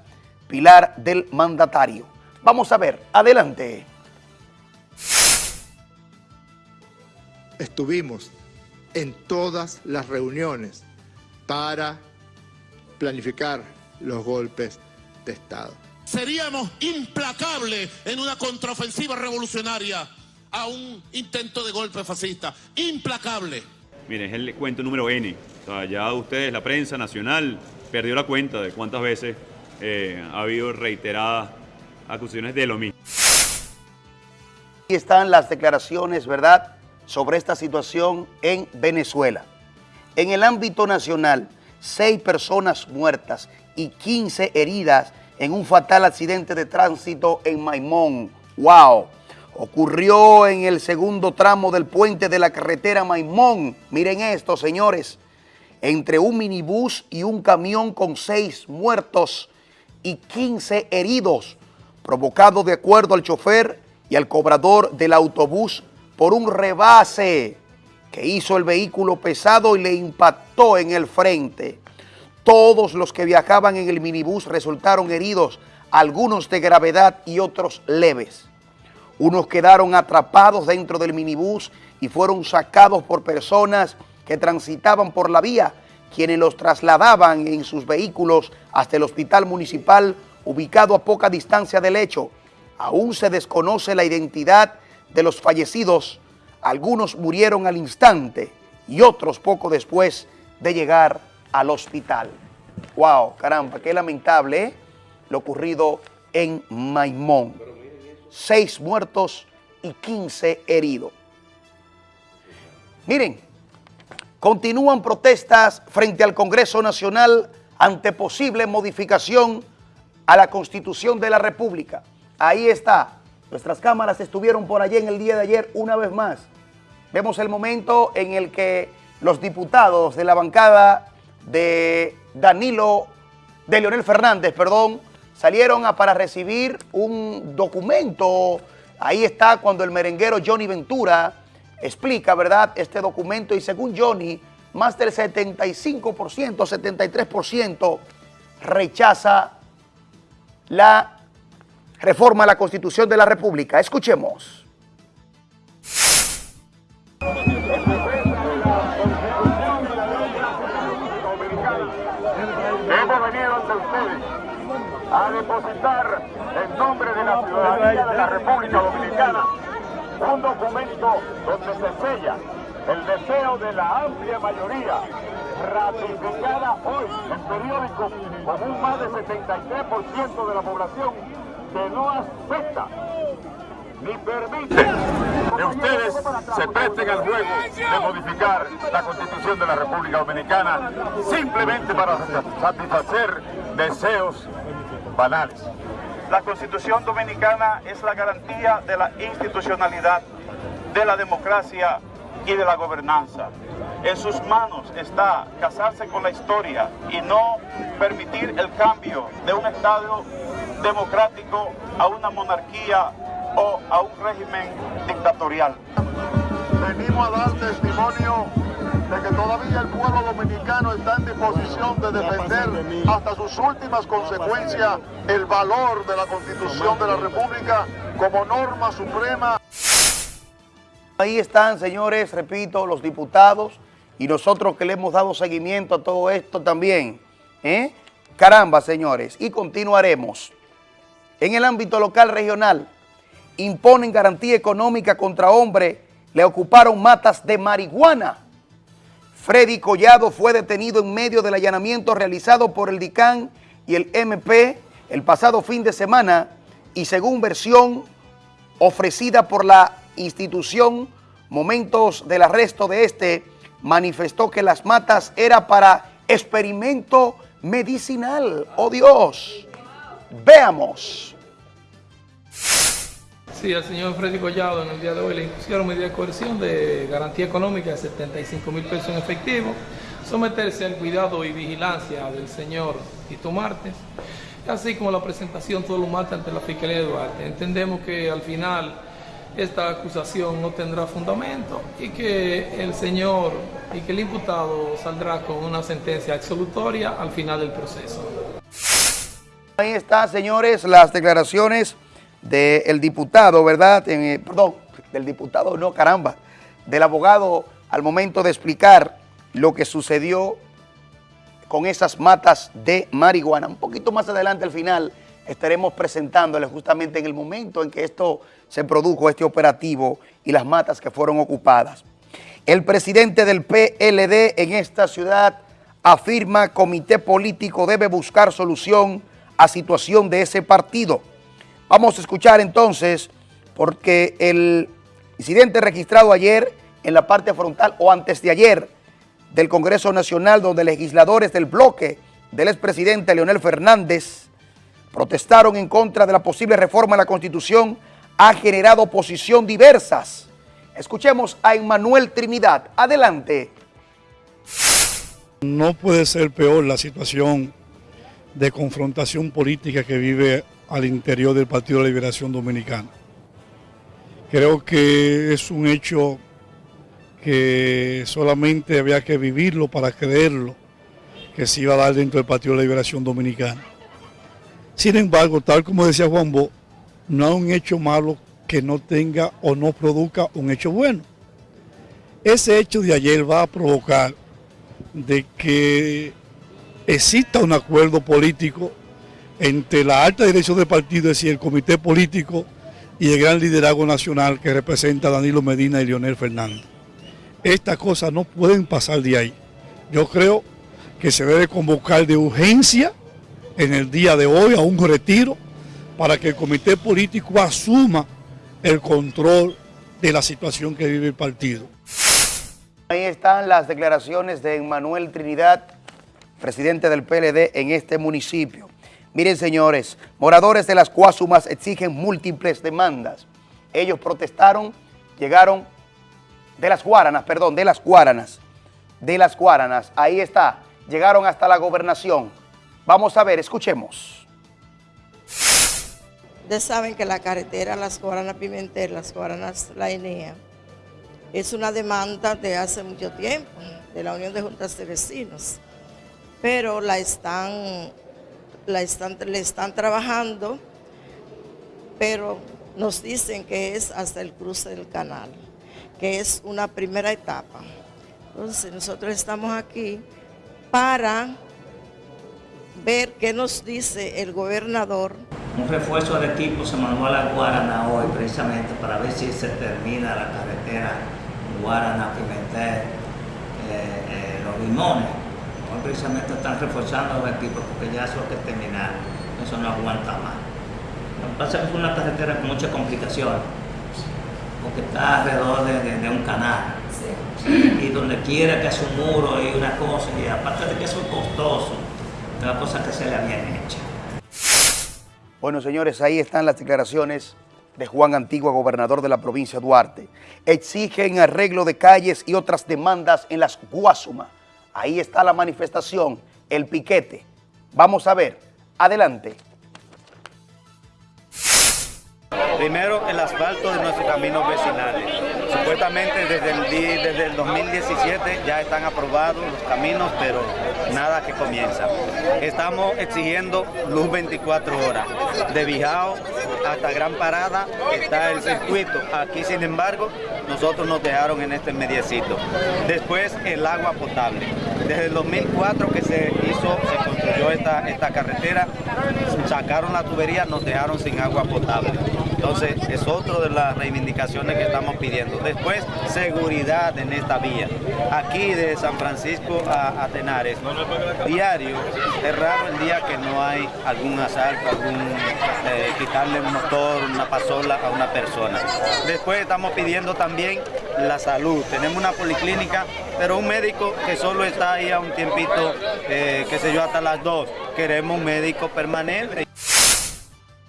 pilar del mandatario. Vamos a ver, adelante. estuvimos en todas las reuniones para planificar los golpes de Estado. Seríamos implacables en una contraofensiva revolucionaria a un intento de golpe fascista. Implacable. Miren, es el cuento número N. O sea, ya ustedes, la prensa nacional, perdió la cuenta de cuántas veces eh, ha habido reiteradas acusaciones de lo mismo. Aquí están las declaraciones, ¿verdad?, sobre esta situación en Venezuela. En el ámbito nacional, seis personas muertas y 15 heridas en un fatal accidente de tránsito en Maimón. ¡Wow! Ocurrió en el segundo tramo del puente de la carretera Maimón. Miren esto, señores. Entre un minibús y un camión con seis muertos y 15 heridos, provocado de acuerdo al chofer y al cobrador del autobús por un rebase que hizo el vehículo pesado y le impactó en el frente. Todos los que viajaban en el minibús resultaron heridos, algunos de gravedad y otros leves. Unos quedaron atrapados dentro del minibús y fueron sacados por personas que transitaban por la vía, quienes los trasladaban en sus vehículos hasta el hospital municipal ubicado a poca distancia del hecho. Aún se desconoce la identidad de los fallecidos. Algunos murieron al instante y otros poco después de llegar al hospital. Wow, caramba, qué lamentable ¿eh? lo ocurrido en Maimón. Seis muertos y 15 heridos. Miren, continúan protestas frente al Congreso Nacional ante posible modificación a la Constitución de la República. Ahí está. Nuestras cámaras estuvieron por allí en el día de ayer una vez más. Vemos el momento en el que los diputados de la bancada de Danilo, de Leonel Fernández, perdón, salieron para recibir un documento. Ahí está cuando el merenguero Johnny Ventura explica, ¿verdad?, este documento y según Johnny, más del 75%, 73% rechaza la reforma a la Constitución de la República. Escuchemos. Hemos venido ante ustedes a depositar en nombre de la ciudadanía de la República Dominicana un documento donde se sella el deseo de la amplia mayoría ratificada hoy en periódicos con un más del 73% de la población que no acepta ni permite que ustedes se presten al juego de modificar la constitución de la República Dominicana simplemente para satisfacer deseos banales. La Constitución Dominicana es la garantía de la institucionalidad, de la democracia y de la gobernanza. En sus manos está casarse con la historia y no permitir el cambio de un Estado democrático a una monarquía o a un régimen dictatorial. Venimos a dar testimonio de que todavía el pueblo dominicano está en disposición de defender hasta sus últimas consecuencias el valor de la Constitución de la República como norma suprema. Ahí están, señores, repito, los diputados y nosotros que le hemos dado seguimiento a todo esto también. ¿eh? Caramba, señores, y continuaremos. En el ámbito local regional, imponen garantía económica contra hombre, le ocuparon matas de marihuana. Freddy Collado fue detenido en medio del allanamiento realizado por el DICAN y el MP el pasado fin de semana y según versión ofrecida por la institución, momentos del arresto de este, manifestó que las matas era para experimento medicinal. ¡Oh Dios! Veamos. Sí, al señor Freddy Collado en el día de hoy le impusieron medida de coerción de garantía económica de 75 mil pesos en efectivo, someterse al cuidado y vigilancia del señor Tito Martes, así como la presentación todo lo martes ante la Fiscalía de Duarte. Entendemos que al final esta acusación no tendrá fundamento y que el señor y que el imputado saldrá con una sentencia absolutoria al final del proceso. Ahí está, señores, las declaraciones del diputado, ¿verdad? Eh, perdón, del diputado, no, caramba, del abogado al momento de explicar lo que sucedió con esas matas de marihuana. Un poquito más adelante al final estaremos presentándoles justamente en el momento en que esto se produjo, este operativo y las matas que fueron ocupadas. El presidente del PLD en esta ciudad afirma comité político debe buscar solución a situación de ese partido. Vamos a escuchar entonces, porque el incidente registrado ayer en la parte frontal o antes de ayer del Congreso Nacional, donde legisladores del bloque del expresidente Leonel Fernández protestaron en contra de la posible reforma a la Constitución, ha generado oposición diversas. Escuchemos a Emmanuel Trinidad. Adelante. No puede ser peor la situación de confrontación política que vive al interior del Partido de Liberación Dominicana. Creo que es un hecho que solamente había que vivirlo para creerlo que se iba a dar dentro del Partido de Liberación Dominicana. Sin embargo, tal como decía Juan Bo, no hay un hecho malo que no tenga o no produzca un hecho bueno. Ese hecho de ayer va a provocar de que exista un acuerdo político entre la alta dirección del partido, es decir, el comité político y el gran liderazgo nacional que representa Danilo Medina y Leonel Fernández. Estas cosas no pueden pasar de ahí. Yo creo que se debe convocar de urgencia en el día de hoy a un retiro para que el comité político asuma el control de la situación que vive el partido. Ahí están las declaraciones de Manuel Trinidad, presidente del PLD en este municipio. Miren, señores, moradores de las Cuasumas exigen múltiples demandas. Ellos protestaron, llegaron de las Guaranas, perdón, de las Guaranas, de las Guaranas. Ahí está, llegaron hasta la gobernación. Vamos a ver, escuchemos. Ustedes saben que la carretera Las Guaranas Pimentel, Las Guaranas La Enea, es una demanda de hace mucho tiempo, de la Unión de Juntas de Vecinos, pero la están, la están, le están trabajando, pero nos dicen que es hasta el cruce del canal, que es una primera etapa. Entonces nosotros estamos aquí para ver qué nos dice el gobernador. Un refuerzo de equipo se mandó a la Guarana hoy precisamente para ver si se termina la carretera Guarana, Pimentel, eh, eh, Los Limones. Hoy precisamente están reforzando los equipos porque ya eso hay que terminar, eso no aguanta más. Lo que pasa es que es una carretera con muchas complicaciones, porque está alrededor de, de- de un canal. Y donde quiera que hace un muro y una cosa, y aparte de que eso es costoso, es la cosa que se le bien hecha. Bueno, señores, ahí están las declaraciones de Juan Antigua, gobernador de la provincia de Duarte. Exigen arreglo de calles y otras demandas en las Guasuma. Ahí está la manifestación, el piquete. Vamos a ver. Adelante. Primero, el asfalto de nuestros caminos vecinales. Supuestamente desde el, desde el 2017 ya están aprobados los caminos, pero nada que comienza. Estamos exigiendo luz 24 horas. De Bijao hasta Gran Parada está el circuito. Aquí, sin embargo, nosotros nos dejaron en este mediecito. Después, el agua potable. Desde el 2004 que se hizo, se construyó esta, esta carretera, sacaron la tubería, nos dejaron sin agua potable. Entonces, es otro de las reivindicaciones que estamos pidiendo. Después, seguridad en esta vía. Aquí de San Francisco a, a Tenares, diario, es raro el día que no hay algún asalto, algún eh, quitarle un motor, una pasola a una persona. Después estamos pidiendo también la salud. Tenemos una policlínica, pero un médico que solo está ahí a un tiempito, eh, qué sé yo, hasta las dos. Queremos un médico permanente.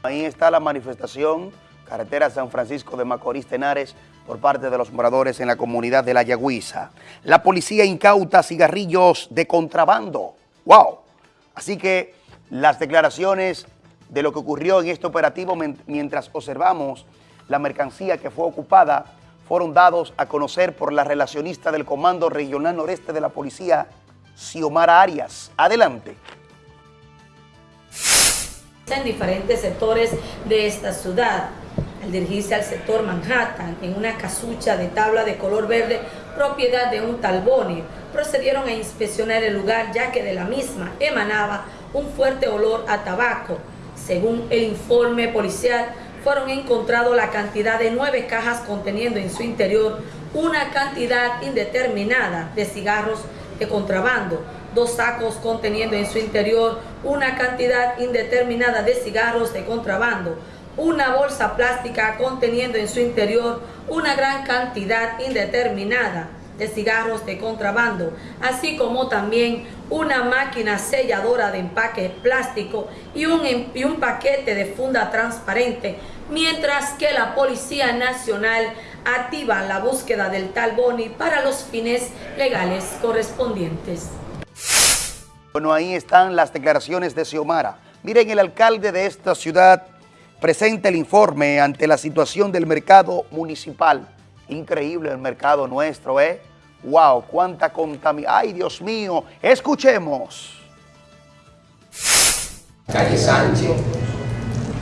Ahí está la manifestación, carretera San Francisco de Macorís Tenares, por parte de los moradores en la comunidad de La Yagüiza. La policía incauta cigarrillos de contrabando. ¡Wow! Así que las declaraciones de lo que ocurrió en este operativo mientras observamos la mercancía que fue ocupada fueron dados a conocer por la relacionista del Comando Regional Noreste de la Policía, Xiomara Arias. Adelante. En diferentes sectores de esta ciudad. Al dirigirse al sector Manhattan, en una casucha de tabla de color verde, propiedad de un tal Boni, procedieron a inspeccionar el lugar ya que de la misma emanaba un fuerte olor a tabaco. Según el informe policial, fueron encontrados la cantidad de nueve cajas conteniendo en su interior una cantidad indeterminada de cigarros de contrabando, dos sacos conteniendo en su interior una cantidad indeterminada de cigarros de contrabando, una bolsa plástica conteniendo en su interior una gran cantidad indeterminada de cigarros de contrabando, así como también una máquina selladora de empaque plástico y un, em- y un paquete de funda transparente, mientras que la Policía Nacional activa la búsqueda del tal Boni para los fines legales correspondientes. Bueno, ahí están las declaraciones de Xiomara. Miren, el alcalde de esta ciudad presenta el informe ante la situación del mercado municipal. Increíble el mercado nuestro, ¿eh? ¡Wow! ¡Cuánta contaminación! ¡Ay, Dios mío! Escuchemos. calle Sánchez,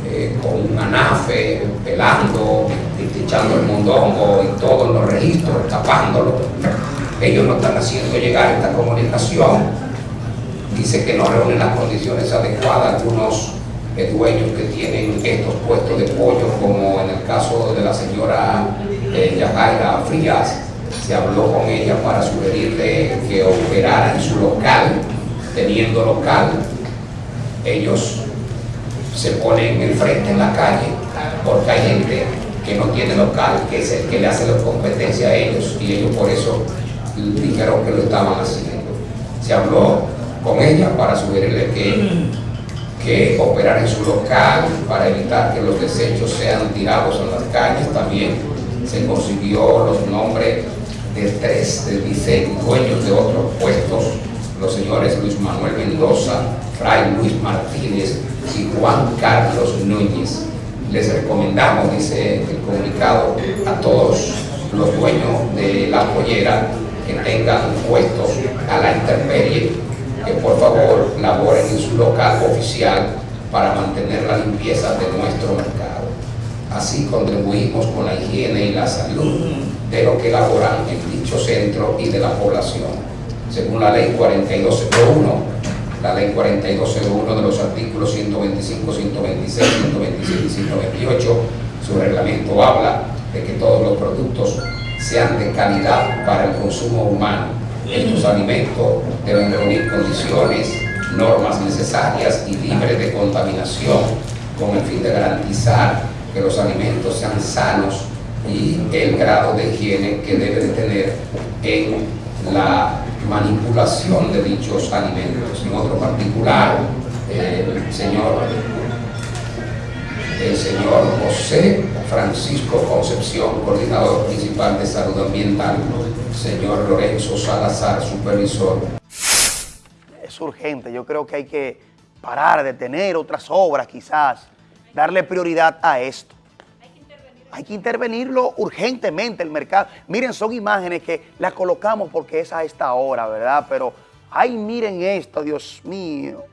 eh, con un anafe, pelando, echando el mondongo y todos los registros, tapándolo. Ellos no están haciendo llegar esta comunicación. Dice que no reúnen las condiciones adecuadas algunos dueños que tienen estos puestos de pollo, como en el caso de la señora eh, Yajaira Frías, se habló con ella para sugerirle que operara en su local, teniendo local, ellos se ponen enfrente en la calle, porque hay gente que no tiene local, que es el que le hace la competencia a ellos, y ellos por eso dijeron que lo estaban haciendo. Se habló con ella para sugerirle que, que operara en su local, para evitar que los desechos sean tirados en las calles. También se consiguió los nombres de tres, de dice, dueños de otros puestos, los señores Luis Manuel Mendoza, Fray Luis Martínez y Juan Carlos Núñez. Les recomendamos, dice el comunicado, a todos los dueños de la pollera que tengan puestos a la intemperie, que por favor laboren en su local oficial para mantener la limpieza de nuestro mercado. Así contribuimos con la higiene y la salud de los que laboran en dicho centro y de la población. Según la ley 4201, la ley 4201 de los artículos 125, 126, 127 y 128, su reglamento habla de que todos los productos sean de calidad para el consumo humano. Estos alimentos deben reunir condiciones, normas necesarias y libres de contaminación con el fin de garantizar que los alimentos sean sanos y el grado de higiene que debe de tener en la manipulación de dichos alimentos. En otro particular, el señor, el señor José Francisco Concepción, coordinador principal de salud ambiental, señor Lorenzo Salazar, supervisor. Es urgente, yo creo que hay que parar, detener otras obras quizás, darle prioridad a esto. Hay que intervenirlo urgentemente el mercado. Miren, son imágenes que las colocamos porque es a esta hora, ¿verdad? Pero, ay, miren esto, Dios mío.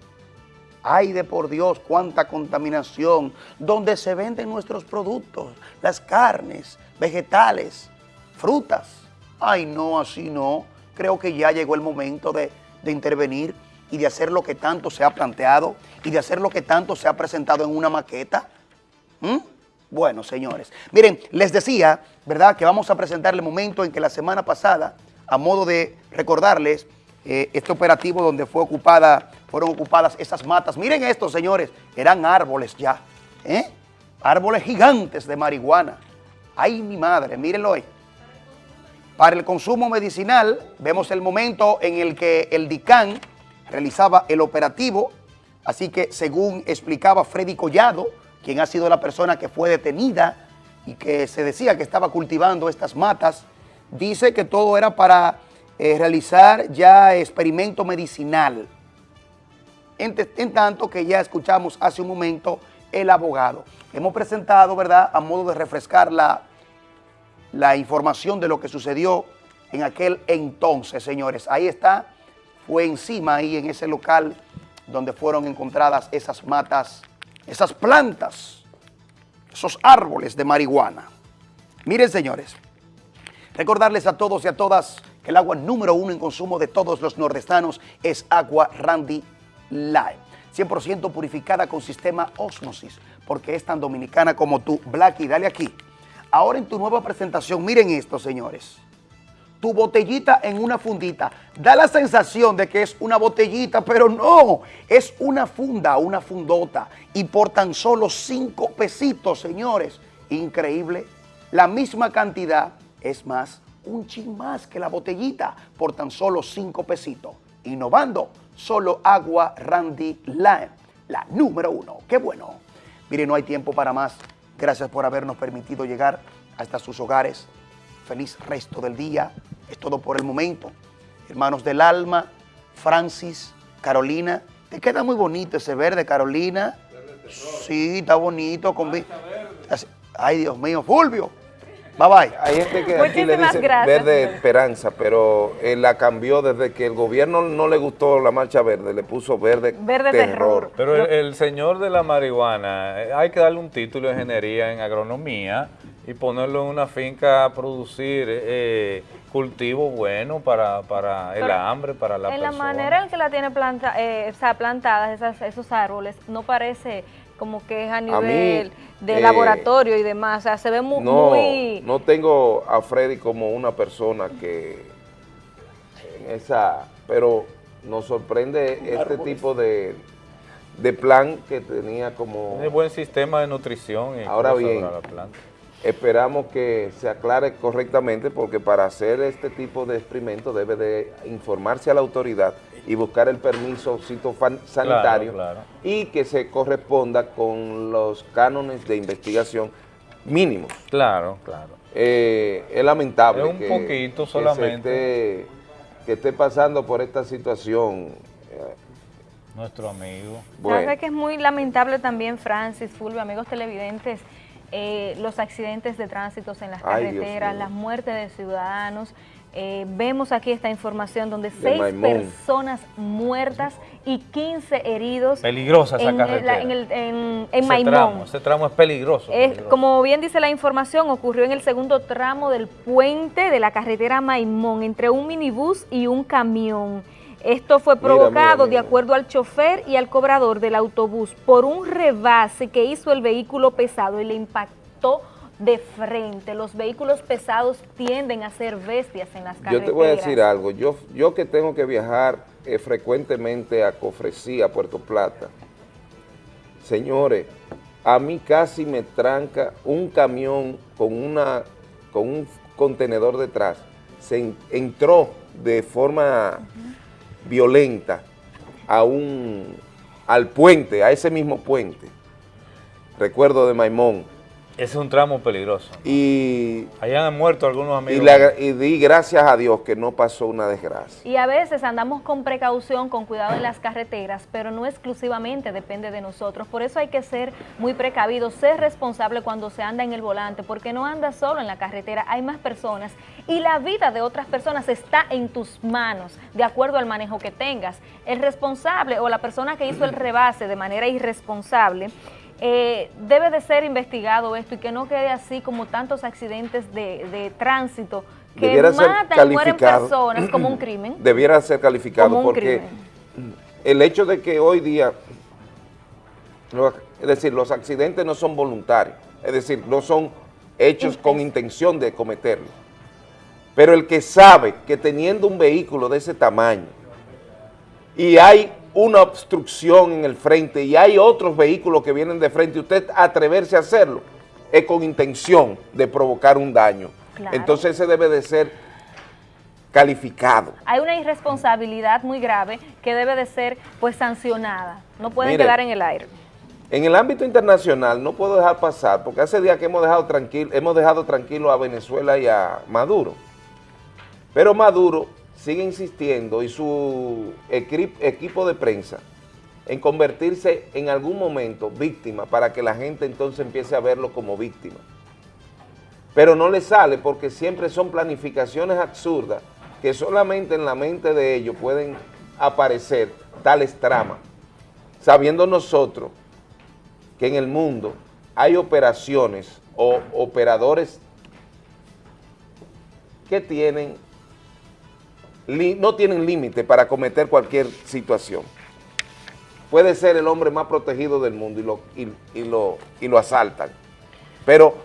Ay, de por Dios, cuánta contaminación. Donde se venden nuestros productos, las carnes, vegetales, frutas. Ay, no, así no. Creo que ya llegó el momento de, de intervenir y de hacer lo que tanto se ha planteado y de hacer lo que tanto se ha presentado en una maqueta. ¿Mm? Bueno, señores, miren, les decía, ¿verdad?, que vamos a presentarle el momento en que la semana pasada, a modo de recordarles eh, este operativo donde fue ocupada, fueron ocupadas esas matas. Miren esto, señores, eran árboles ya, ¿eh? Árboles gigantes de marihuana. Ay, mi madre, mírenlo ahí. Para el consumo medicinal, vemos el momento en el que el DICAN realizaba el operativo, así que según explicaba Freddy Collado, quien ha sido la persona que fue detenida y que se decía que estaba cultivando estas matas, dice que todo era para eh, realizar ya experimento medicinal. En, en, tanto que ya escuchamos hace un momento el abogado. Hemos presentado, ¿verdad?, a modo de refrescar la, la información de lo que sucedió en aquel entonces, señores. Ahí está, fue encima ahí en ese local donde fueron encontradas esas matas esas plantas, esos árboles de marihuana. Miren, señores, recordarles a todos y a todas que el agua número uno en consumo de todos los nordestanos es agua Randy Lime. 100% purificada con sistema Osmosis, porque es tan dominicana como tú. Blacky, dale aquí. Ahora en tu nueva presentación, miren esto, señores tu botellita en una fundita. Da la sensación de que es una botellita, pero no, es una funda, una fundota. Y por tan solo cinco pesitos, señores. Increíble. La misma cantidad, es más, un chin más que la botellita por tan solo cinco pesitos. Innovando, solo agua Randy Lime, la número uno. ¡Qué bueno! Mire, no hay tiempo para más. Gracias por habernos permitido llegar hasta sus hogares. Feliz resto del día. Es todo por el momento. Hermanos del alma, Francis, Carolina. Te queda muy bonito ese verde, Carolina. Sí, está bonito. Con... Ay, Dios mío, Fulvio. Bye bye. Hay gente que aquí le dice verde esperanza, pero él la cambió desde que el gobierno no le gustó la marcha verde, le puso verde, verde terror. Pero el, el, señor de la marihuana, eh, hay que darle un título de ingeniería en agronomía y ponerlo en una finca a producir eh, cultivo bueno para, para el hambre, para la en persona. En la manera en que la tiene planta, eh, o sea, plantadas esas, esos árboles, no parece como que es a mí, nivel de eh, laboratorio y demás, o sea, se ve mu- No, muy... no tengo a Freddy como una persona que en esa, pero nos sorprende este tipo de, de plan que tenía como... Tiene buen sistema de nutrición. y Ahora bien, la planta. esperamos que se aclare correctamente porque para hacer este tipo de experimento debe de informarse a la autoridad y buscar el permiso sanitario Claro, claro. y que se corresponda con los cánones de investigación mínimos. Claro, claro. Eh, es lamentable Es un que, poquito que solamente. esté, que esté pasando por esta situación. eh, Nuestro amigo. ¿Sabe que es muy lamentable también, Francis, Fulvio, amigos televidentes, eh, los accidentes de tránsito en las Ay, carreteras, las muertes de ciudadanos? Eh, vemos aquí esta información donde De seis Maimón. personas muertas y 15 heridos. Peligrosa esa en, la- carretera. en, el- en- en ese Maimón. Tramo, ese tramo es peligroso. Es, peligroso. como bien dice la información, ocurrió en el segundo tramo del puente de la carretera Maimón, entre un minibús y un camión. Esto fue Mira, provocado, mira, mira. de acuerdo al chofer y al cobrador del autobús, por un rebase que hizo el vehículo pesado y le impactó de frente. Los vehículos pesados tienden a ser bestias en las Yo carreteras. te voy a decir algo, yo, yo que tengo que viajar eh, frecuentemente a Cofresí, a Puerto Plata, señores, a mí casi me tranca un camión con, una, con un contenedor detrás, se en- entró de forma violenta a un, al puente, a ese mismo puente, recuerdo de Maimón, es un tramo peligroso. y Allá han muerto algunos y, amigos. le agra- y di gracias a Dios que no pasó una desgracia. Y a veces andamos con precaución, con cuidado en las carreteras, pero no exclusivamente depende de nosotros. Por eso hay que ser muy precavido, ser responsable cuando se anda en el volante, porque no andas solo en la carretera, hay más personas y la vida de otras personas está en tus manos, de acuerdo al manejo que tengas. El responsable o la persona que hizo el rebase de manera irresponsable, eh, debe de ser investigado esto y que no quede así como tantos accidentes de, de tránsito que Debiera matan y mueren personas como un crimen. *clears throat* Debiera ser calificado Como un porque el hecho de que hoy día, es decir, los accidentes no son voluntarios, es decir, no son hechos con intención de cometerlo. Pero el que sabe que teniendo un vehículo de ese tamaño y hay una obstrucción en el frente y hay otros vehículos que vienen de frente y usted atreverse a hacerlo, es con intención de provocar un daño. Claro. Entonces ese debe de ser calificado. Hay una irresponsabilidad muy grave que debe de ser pues sancionada. No pueden Mire, quedar en el aire. En el ámbito internacional no puedo dejar pasar, porque hace días que hemos dejado tranquilo, hemos dejado tranquilo a Venezuela y a Maduro. Pero Maduro sigue insistiendo y su equi- equipo de prensa en convertirse en algún momento víctima para que la gente entonces empiece a verlo como víctima. Pero no le sale porque siempre son planificaciones absurdas que solamente en la mente de ellos pueden aparecer tales tramas, sabiendo nosotros que en el mundo hay operaciones o operadores que tienen no tienen límite para cometer cualquier situación. Puede ser el hombre más protegido del mundo y lo, y, y lo, y lo asaltan. Pero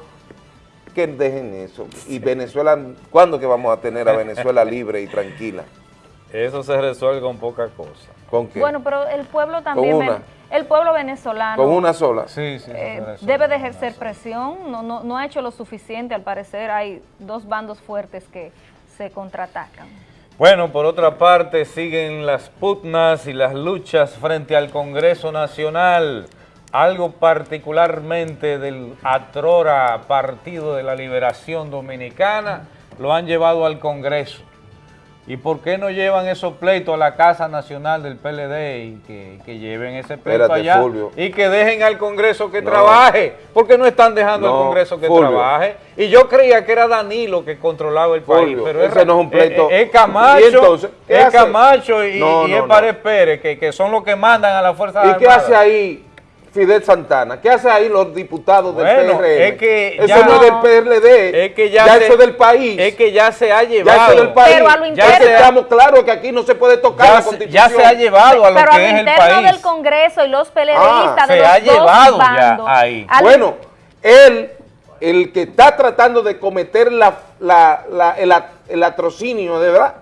que dejen eso. Y Venezuela, ¿cuándo que vamos a tener a *laughs* Venezuela libre y tranquila? Eso se resuelve con poca cosa. ¿Con qué? Bueno, pero el pueblo también, una. ven- el pueblo venezolano ¿Con una sola? Sí, sí. eh, debe de ejercer presión, no, no, no ha hecho lo suficiente, al parecer hay dos bandos fuertes que se contraatacan. Bueno, por otra parte, siguen las pugnas y las luchas frente al Congreso Nacional. Algo particularmente del Atrora Partido de la Liberación Dominicana lo han llevado al Congreso. ¿Y por qué no llevan esos pleitos a la Casa Nacional del PLD y que, que lleven ese pleito Espérate, allá Fulvio. y que dejen al Congreso que No. trabaje? porque no están dejando No, al Congreso que Fulvio. trabaje? Y yo creía que era Danilo que controlaba el país, Fulvio, pero ese no es un pleito. Es, es Camacho, ¿Y entonces es? Camacho y, No, y no, es. Pared Pérez, que, que son los que mandan a la Fuerza ¿Y qué hace ahí Fidel Santana? ¿Qué hace ahí los diputados del Bueno, PRM? es que eso ya- no es del PRD, Es que ya, ya se- eso es del país. Es que ya se ha ya llevado. eso es del país. Pero a lo ya interno- que estamos claros que aquí no se puede tocar Ya la se- constitución. ya se ha llevado a lo Pero que al es el interno país. del Congreso y los PLDistas Ah, de se los ha dos llevado ya bandos, ahí. al- Bueno, él, el que está tratando de cometer la, la- la- el, el atrocinio, de verdad,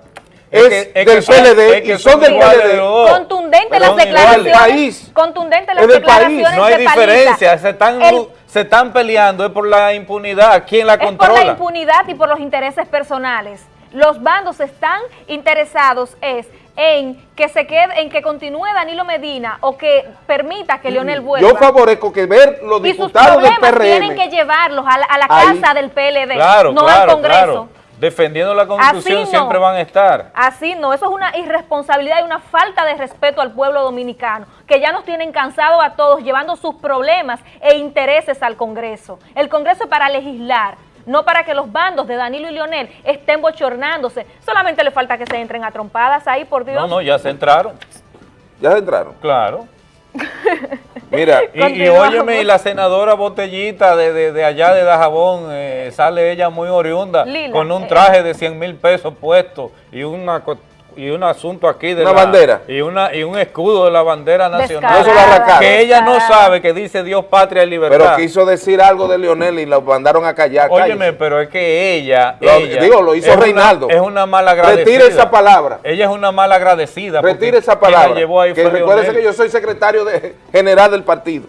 Es es, que- del PLD es que y son son del PLD. contundente las declaraciones. País. contundente las Es del país. declaraciones No hay de Paliza. diferencia, se están, El- se están peleando es por la impunidad. ¿Quién la es por controla? la impunidad y por los intereses personales. Los bandos están interesados es en que se quede, en que continúe Danilo Medina o que permita que Leonel vuelva. Yo favorezco que ver los y sus diputados del problemas tienen que PRM. llevarlos a la, a la casa del PLD, Claro, no claro, al Congreso. claro. Defendiendo la constitución no. siempre van a estar. Así no, eso es una irresponsabilidad y una falta de respeto al pueblo dominicano, que ya nos tienen cansados a todos llevando sus problemas e intereses al Congreso. El Congreso es para legislar, no para que los bandos de Danilo y Leonel estén bochornándose. Solamente le falta que se entren a trompadas ahí, por Dios. No, no, ya se entraron. Ya se entraron. Claro. *laughs* Mira, Y, y óyeme, y la senadora Botellita de, de, de allá de Dajabón, eh, sale ella muy oriunda, Lila, con un eh, traje de 100 mil pesos puesto y una y un asunto aquí de Una la- bandera. y una y un escudo de la bandera nacional Descarada, Eso la arrancaron. que ella no sabe que dice Dios, patria y libertad. pero quiso decir algo de Leonel y lo mandaron a callar. Óyeme, cállese. pero es que ella, Lo- ella digo, lo hizo es una- Reinaldo. es una mala agradecida. Retire esa palabra. Ella es una mala agradecida. Retire esa palabra. llevó ahí que recuérdese que yo soy secretario de, general del partido.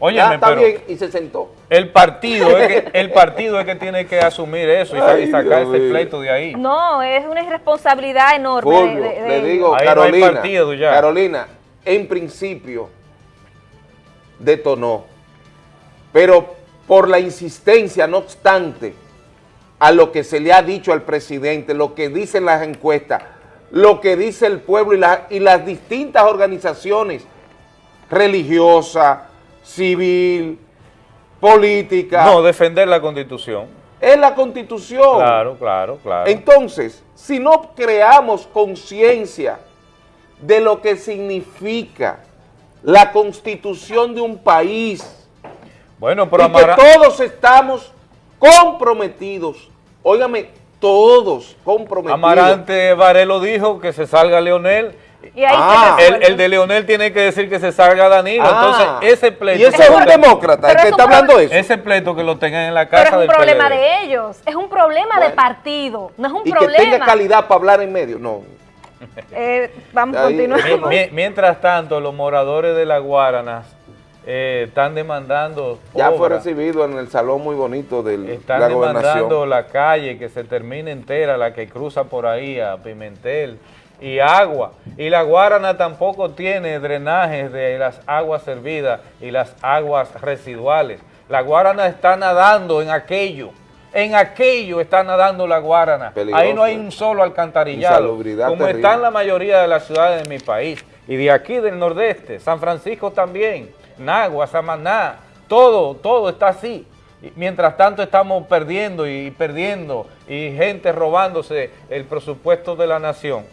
Óyeme, ya está pero- bien y se sentó. El partido, es que, el partido es que tiene que asumir eso y, Ay, sacar Dios ese pleito de ahí. No, es una irresponsabilidad enorme. Fulvio, de- de le digo, Ahí no hay Carolina, partido ya. Carolina, en principio detonó, pero por la insistencia, no obstante, a lo que se le ha dicho al presidente, lo que dicen las encuestas, lo que dice el pueblo y, la- y las distintas organizaciones religiosas, civil, política, No, defender la constitución. es la constitución. Claro, claro, claro. Entonces, si no creamos conciencia de lo que significa la constitución de un país bueno, pero y que todos estamos comprometidos, óigame, todos comprometidos. Amarante Varelo dijo que se salga Leonel. Y ahí Ah. El, de Leonel tiene que decir que se salga Danilo. Ah. Entonces, ese pleito. Y ese es un demócrata, el Pero que es está hablando eso. Ese pleito que lo tengan en la Pero casa es un del problema PLD. de ellos, es un problema de partido, no es un y que tenga calidad para hablar en medio, no. *laughs* Eh, vamos a continuar. Mi- mi- Mientras tanto, los moradores de la Guaranas eh, están demandando Ya fue recibido en el salón muy bonito de Están la demandando gobernación. la calle que se termine entera, la que cruza por ahí a Pimentel y agua. Y la Guarana tampoco tiene drenajes de las aguas servidas y las aguas residuales. La Guarana está nadando en aquello. En aquello está nadando la Guarana. Peligroso, ahí no hay eh. un solo alcantarillado. Como terrible. están la mayoría de las ciudades de mi país. Y de aquí del nordeste, San Francisco también, Nagua, Samaná, todo, todo está así. Mientras tanto estamos perdiendo y perdiendo y gente robándose el presupuesto de la nación.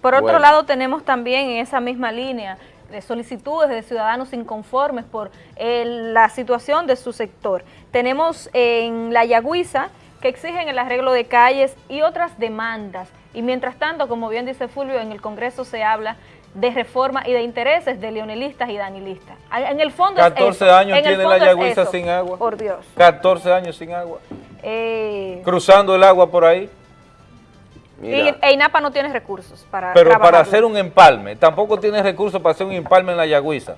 Por otro Bueno. lado, tenemos también en esa misma línea de solicitudes de ciudadanos inconformes por eh, la situación de su sector. Tenemos en la Yagüiza que exigen el arreglo de calles y otras demandas. Y mientras tanto, como bien dice Fulvio, en el Congreso se habla de reforma y de intereses de leonelistas y danilistas. En el fondo es 14 eso, años en tiene la es Yagüiza sin agua. Por Dios. 14 años sin agua. Eh, Cruzando el agua por ahí. Y EINAPA no tiene recursos para Pero para hacer un empalme, tampoco tiene recursos para hacer un empalme en la Yagüiza.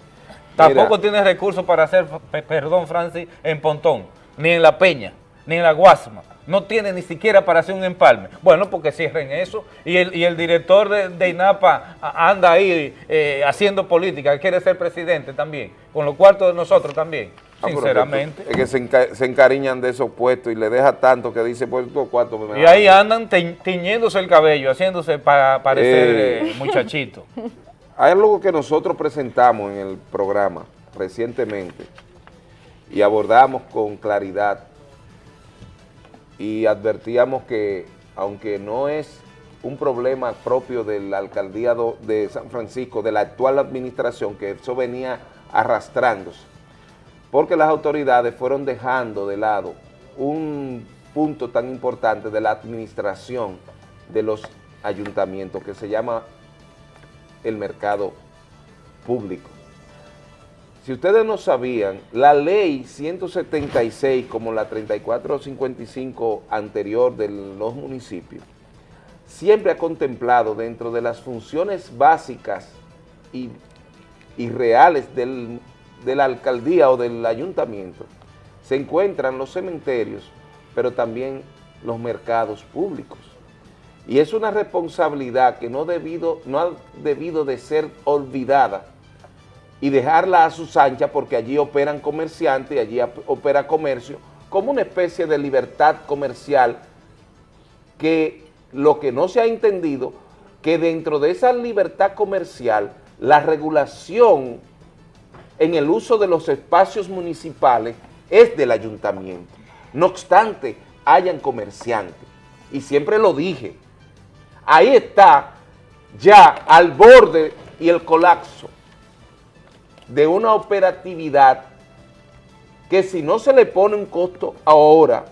Tampoco tiene recursos para hacer, pe- perdón Francis, en Pontón, ni en La Peña, ni en La Guasma. No tiene ni siquiera para hacer un empalme. Bueno, porque cierren eso. Y el, y el director de, de INAPA anda ahí eh, haciendo política, quiere ser presidente también, con los cuartos de nosotros también, sinceramente. Es que, se, enca- se encariñan de esos puestos y le deja tanto que dice, pues estos cuartos me Y ahí andan te- tiñéndose el cabello, haciéndose para parecer Eh. eh, muchachito. *laughs* Hay algo que nosotros presentamos en el programa recientemente y abordamos con claridad y advertíamos que aunque no es un problema propio de la alcaldía de San Francisco, de la actual administración, que eso venía arrastrándose, porque las autoridades fueron dejando de lado un punto tan importante de la administración de los ayuntamientos que se llama el mercado público. Si ustedes no sabían, la ley 176 como la 3455 anterior de los municipios, siempre ha contemplado dentro de las funciones básicas y, y reales del- de la alcaldía o del ayuntamiento, se encuentran los cementerios, pero también los mercados públicos. Y es una responsabilidad que no, debido, no ha debido de ser olvidada y dejarla a sus anchas porque allí operan comerciantes y allí opera comercio como una especie de libertad comercial que lo que no se ha entendido, que dentro de esa libertad comercial, la regulación en el uso de los espacios municipales es del ayuntamiento. No obstante, hayan comerciantes. Y siempre lo dije, ahí está ya al borde y el colapso de una operatividad que si no se le pone un costo ahora,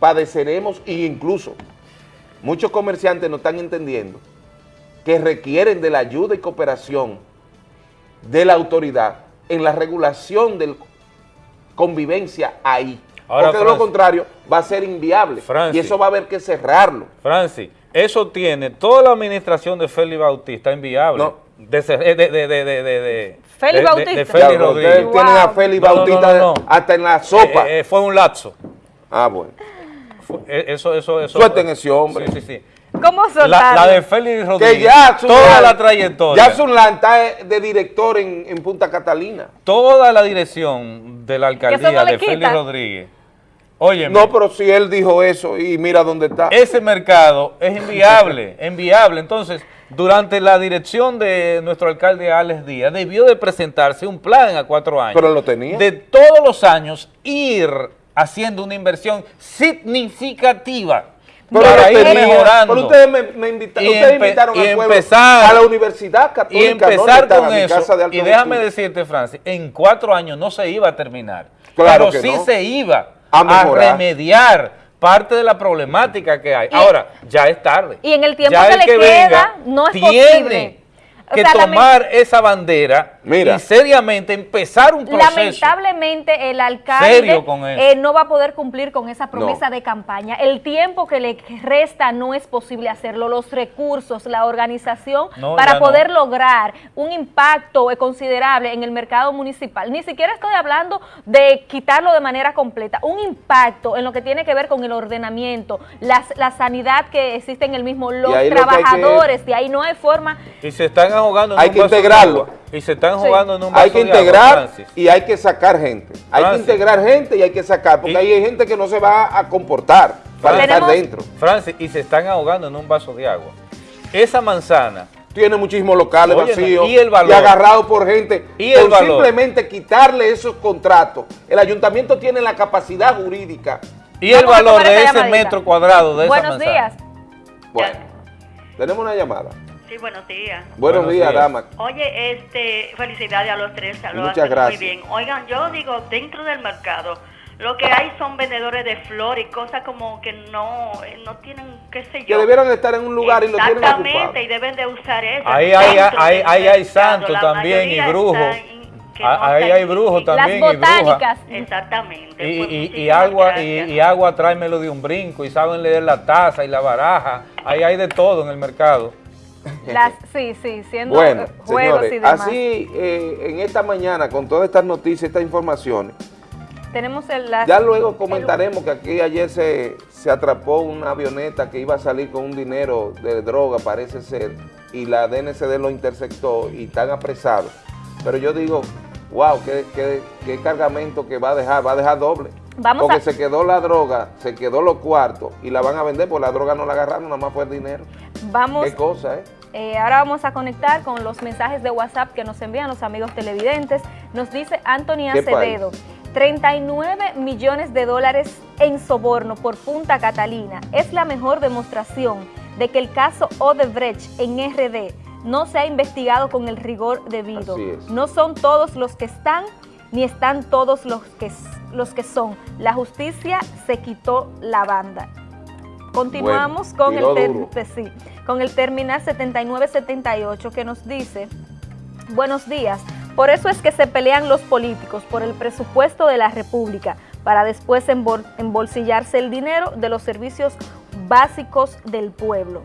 padeceremos e incluso muchos comerciantes no están entendiendo que requieren de la ayuda y cooperación de la autoridad en la regulación de convivencia ahí. Ahora, Porque de lo contrario va a ser inviable y eso va a haber que cerrarlo. Francis, eso tiene toda la administración de Félix Bautista inviable. De, ese- de, de, de, de, de, de- Félix de- de- Bautista. de Félix Ya, Rodríguez. tienen a Félix No, no, Bautista no, no. hasta en la sopa. Eh, eh, fue un lapso. Ah, bueno. Fue- eh, eso, eso, eso. Suelten ese hombre. Sí, sí, sí. ¿Cómo La, soltarlo? la de Félix Rodríguez. Que ya toda la trayectoria. Ya Zulán está de director en, en Punta Catalina. toda la dirección de la alcaldía no de Félix. Rodríguez. Oye, No, pero si él dijo eso y mira dónde está. ese mercado es inviable, *laughs* inviable. Entonces, durante la dirección de nuestro alcalde Alex Díaz, debió de presentarse un plan a cuatro años. Pero lo tenía. De todos los años ir haciendo una inversión significativa Pero para ir mejorando. Pero ustedes me, me invita- Y ustedes empe- invitaron y al pueblo empezar- a la Universidad y Católica. empezar ¿dónde está? con eso, casa de alto y déjame estudio. decirte, Francis, en cuatro años no se iba a terminar, Claro pero que sí no. se iba A remediar parte de la problemática que hay. Ahora, ya es tarde. Y en el tiempo Ya que el le que queda, venga no es tiene posible. O que sea, tomar esa bandera Mira. y seriamente empezar un proceso. Lamentablemente el alcalde eh, no va a poder cumplir con esa promesa de campaña. El tiempo que le resta no es posible hacerlo. Los recursos, la organización No, para no. poder lograr un impacto considerable en el mercado municipal. Ni siquiera estoy hablando de quitarlo de manera completa. Un impacto en lo que tiene que ver con el ordenamiento, las- la sanidad que existe en el mismo, los ahí lo que hay que- trabajadores. De ahí no hay forma Y se están ahogando en Hay un que vaso de integrarlo. agua. Y se están Sí. jugando en un vaso Hay que de agua, integrar y hay que sacar gente. Hay que integrar gente y hay que sacar, porque hay gente que no se va a comportar para estar dentro. Francis, y se están ahogando en un vaso de agua. Esa manzana Tiene muchísimos locales vacíos y el valor. agarrados por gente. Y el por valor. simplemente quitarle esos contratos. El ayuntamiento tiene la capacidad jurídica. y el valor de ese metro cuadrado de esa Buenos manzana. días. Bueno, tenemos una llamada. Sí, buenos días. Buenos, Buenos días, días. dama. Oye, este, felicidades a los tres, lo Muchas hacen gracias. muy bien. Oigan, yo digo, dentro del mercado, lo que hay son vendedores de flores y cosas como que no, eh, no tienen, qué sé Que yo. debieron estar en un lugar y lo tienen ocupado. Exactamente, y deben de usar eso. Ahí hay, ahí, hay santos La también y brujos. que no Ah, Ahí hay en- brujos también Las y brujas. botánicas. Exactamente. Y, Pues y- y agua, y agua tráemelo de un brinco y saben leer la taza y la baraja. Ahí hay de todo en el mercado. *laughs* Las, sí, sí, siendo Bueno, juegos señores, y demás. así eh, en esta mañana con todas estas noticias, estas informaciones, Tenemos el, las- ya luego comentaremos que aquí ayer se, se atrapó una avioneta que iba a salir con un dinero de droga, parece ser, y la DNCD lo interceptó y están apresados. Pero yo digo, wow, qué, qué- qué cargamento que va a dejar, va a dejar doble. Vamos porque a- se quedó la droga, se quedó los cuartos y la van a vender, porque la droga no la agarraron, nada más fue el dinero. Vamos, Qué cosa, ¿eh? eh, ahora vamos a conectar con los mensajes de WhatsApp que nos envían los amigos televidentes. Nos dice Anthony ¿Qué Acevedo, 39 millones de dólares en soborno por Punta Catalina. Es la mejor demostración de que el caso Odebrecht en RD no se ha investigado con el rigor debido. No son todos los que están, ni están todos los que, los que son. La justicia se quitó la banda. Continuamos Bueno, con, el ter- sí, con el terminal 7978 que nos dice, buenos días, por eso es que se pelean los políticos por el presupuesto de la República para después embol- embolsillarse el dinero de los servicios básicos del pueblo.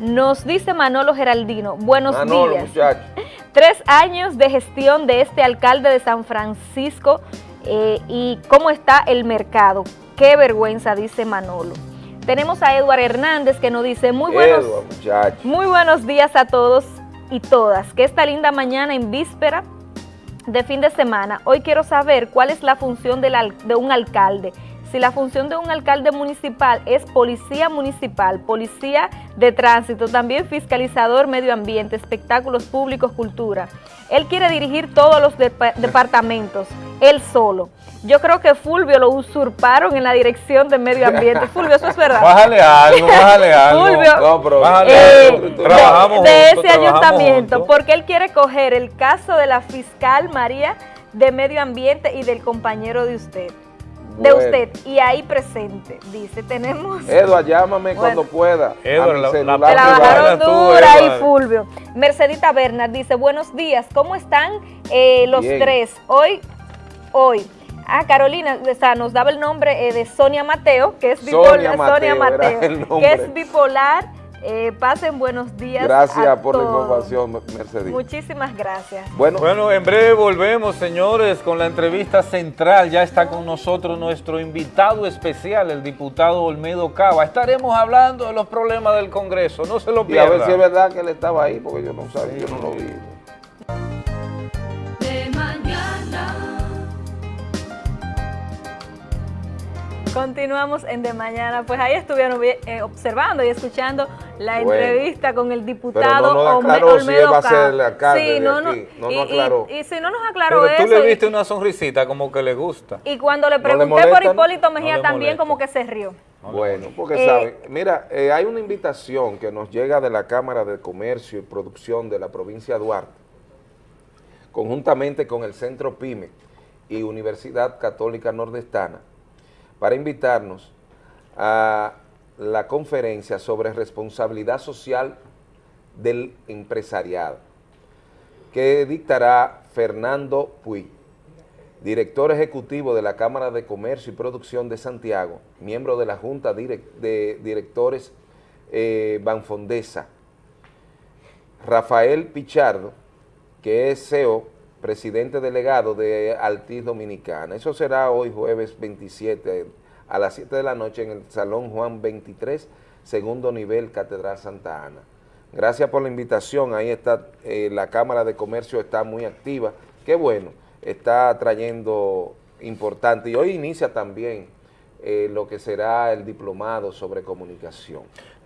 Nos dice Manolo Geraldino, buenos Manolo, días. muchacho. *laughs* Tres años de gestión de este alcalde de San Francisco eh, y cómo está el mercado. Qué vergüenza, dice Manolo. Tenemos a Eduard Hernández que nos dice, muy buenos, Edward, muy buenos días a todos y todas. Que esta linda mañana en víspera de fin de semana, hoy quiero saber cuál es la función de un alcalde. Si la función de un alcalde municipal es policía municipal, policía de tránsito, también fiscalizador medio ambiente, espectáculos públicos, cultura. Él quiere dirigir todos los depa- departamentos, él solo. Yo creo que Fulvio lo usurparon en la dirección de medio ambiente. *laughs* Fulvio, eso es verdad. Bájale algo, bájale *laughs* algo. Fulvio, No, pero- Bájale eh, algo. Trabajamos de, de juntos, ese trabajamos ayuntamiento, juntos. porque él quiere coger el caso de la fiscal María de Medio Ambiente y del compañero de usted. De usted, y ahí presente, dice, tenemos... Edward, llámame Bueno. cuando pueda. Mi la- la bajaron dura Edward. Fulvio. Mercedita Bernard dice, buenos días, ¿cómo están eh, los Bien. tres? Hoy, hoy. Ah, Carolina, o sea, nos daba el nombre eh, de Sonia Mateo, que es Sonia bipolar. Mateo, Sonia Mateo, que es bipolar. Eh, pasen buenos días. Gracias a por la información, Mercedes. Muchísimas gracias. Bueno, Bueno, en breve volvemos, señores, con la entrevista central. Ya está con nosotros nuestro invitado especial, el diputado Olmedo Cava. Estaremos hablando de los problemas del Congreso. No se lo y a ver pierdan. si es verdad que él estaba ahí, porque yo no sabía, yo no lo vi. Continuamos en De Mañana. Pues ahí estuvieron vi- eh, observando y escuchando la Bueno. entrevista con el Pero diputado no nos Olme- aclaró si Olmedo él va a ser el alcalde Sí, no, no, aquí. No y, nos y- aclaró. y si no nos aclaró Pero tú eso, le y- viste una sonrisita como que le gusta. y, cuando le le pregunté molesta, por? Hipólito Mejía también como que se rió. Bueno, porque Eh, saben, mira, eh, hay una invitación que nos llega de la Cámara de Comercio y Producción de la provincia de Duarte, conjuntamente con el Centro PYME y Universidad Católica Nordestana, para invitarnos a la conferencia sobre responsabilidad social del empresariado, que dictará Fernando Puig director ejecutivo de la Cámara de Comercio y Producción de Santiago, miembro de la Junta de Directores eh, Banfondesa, Rafael Pichardo, que es CEO, presidente delegado de Altiz Dominicana. Eso será hoy jueves 27 a las 7 de la noche en el Salón Juan 23, segundo nivel, Catedral Santa Ana. Gracias por la invitación, ahí está, eh, la Cámara de Comercio está muy activa, qué bueno, está trayendo importante y hoy inicia también eh, lo que será el diplomado sobre comunicación.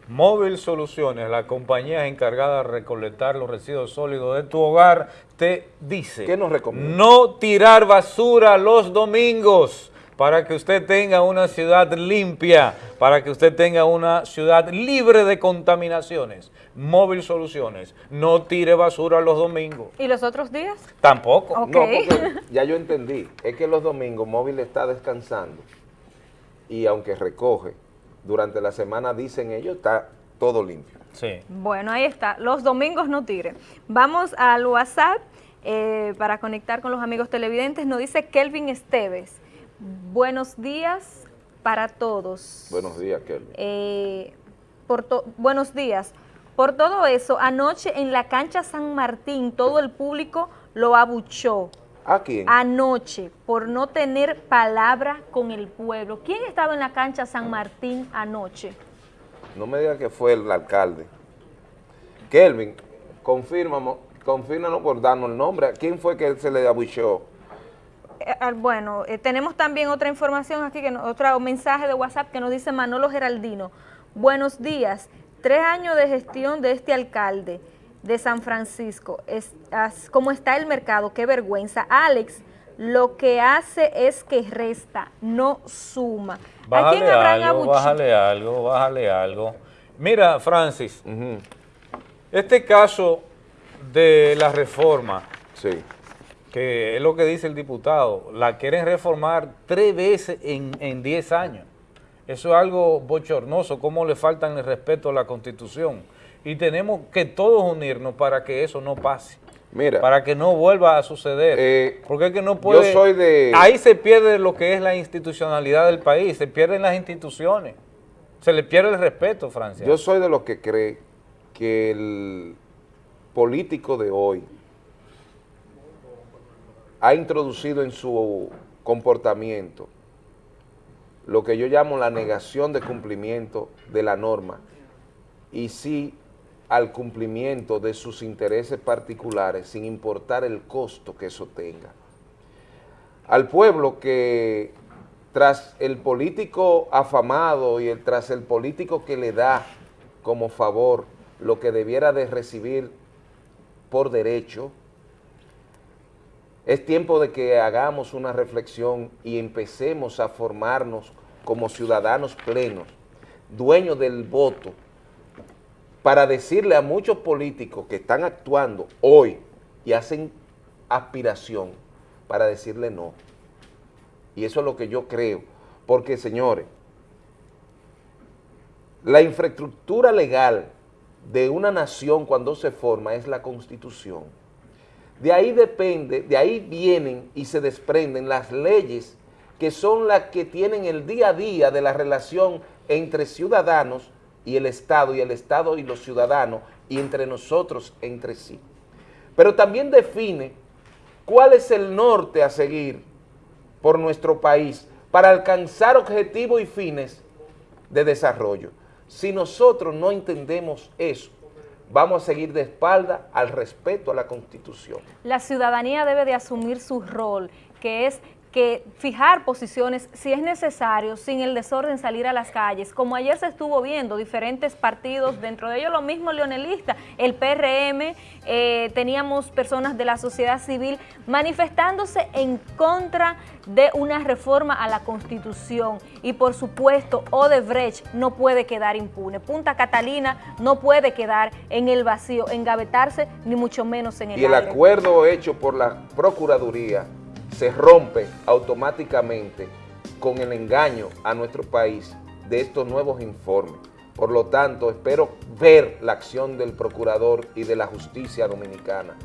Móvil Soluciones, la compañía encargada de recolectar los residuos sólidos de tu hogar, te dice ¿Qué nos recomienda? no tirar basura los domingos para que usted tenga una ciudad limpia, para que usted tenga una ciudad libre de contaminaciones. Móvil Soluciones, no tire basura los domingos. ¿Y los otros días? Tampoco. Ok. No, porque ya yo entendí, es que los domingos móvil está descansando y aunque recoge, durante la semana dicen ellos, está todo limpio. Sí. Bueno, ahí está. Los domingos no tire. Vamos al WhatsApp eh, para conectar con los amigos televidentes. Nos dice Kelvin Esteves. Buenos días para todos. Buenos días, Kelvin. Eh, por buenos días. Por todo eso, anoche en la cancha San Martín, todo el público lo abuchó. ¿A quién? Anoche, por no tener palabra con el pueblo. ¿Quién estaba en la cancha San Martín anoche? No me diga que fue el alcalde. Kelvin, confírmamo, confírmanos por darnos el nombre. ¿Quién fue que se le abucheó? Eh, ah, bueno, eh, tenemos también otra información aquí, que no- otro mensaje de WhatsApp que nos dice Manolo Geraldino. Buenos días, tres años de gestión de este alcalde de San Francisco. Es, as- ¿Cómo está el mercado? Qué vergüenza. Alex, lo que hace es que resta, no suma. ¿A quién Bájale habrán algo, bájale algo, bájale algo. Mira, Francis, Este caso de la reforma, sí. que es lo que dice el diputado, la quieren reformar tres veces en 10 años. Eso es algo bochornoso, cómo le faltan el respeto a la Constitución. Y tenemos que todos unirnos para que eso no pase. Mira, para que no vuelva a suceder. Eh, porque es que no puede... Yo soy de... Ahí se pierde lo que es la institucionalidad del país, se pierden las instituciones, se le pierde el respeto, Francia. Yo soy de los que cree que el político de hoy ha introducido en su comportamiento lo que yo llamo la negación de cumplimiento de la norma y sí al cumplimiento de sus intereses particulares sin importar el costo que eso tenga. Al pueblo que tras el político afamado y el, tras el político que le da como favor lo que debiera de recibir por derecho, es tiempo de que hagamos una reflexión y empecemos a formarnos como ciudadanos plenos, dueños del voto, para decirle a muchos políticos que están actuando hoy y hacen aspiración para decirle no. Y eso es lo que yo creo, porque señores, la infraestructura legal de una nación cuando se forma es la Constitución. De ahí depende, de ahí vienen y se desprenden las leyes que son las que tienen el día a día de la relación entre ciudadanos y el Estado, y el Estado y los ciudadanos, y entre nosotros entre sí. Pero también define cuál es el norte a seguir por nuestro país para alcanzar objetivos y fines de desarrollo. Si nosotros no entendemos eso, vamos a seguir de espalda al respeto a la Constitución. La ciudadanía debe de asumir su rol, que es que fijar posiciones si es necesario, sin el desorden salir a las calles, como ayer se estuvo viendo, diferentes partidos, dentro de ellos lo mismo leonelista, el PRM, eh, teníamos personas de la sociedad civil manifestándose en contra de una reforma a la Constitución. Y por supuesto Odebrecht no puede quedar impune, Punta Catalina no puede quedar en el vacío, engavetarse ni mucho menos en el Y el acuerdo hecho por la Procuraduría se rompe automáticamente con el engaño a nuestro país de estos nuevos informes. Por lo tanto, espero ver la acción del procurador y de la justicia dominicana.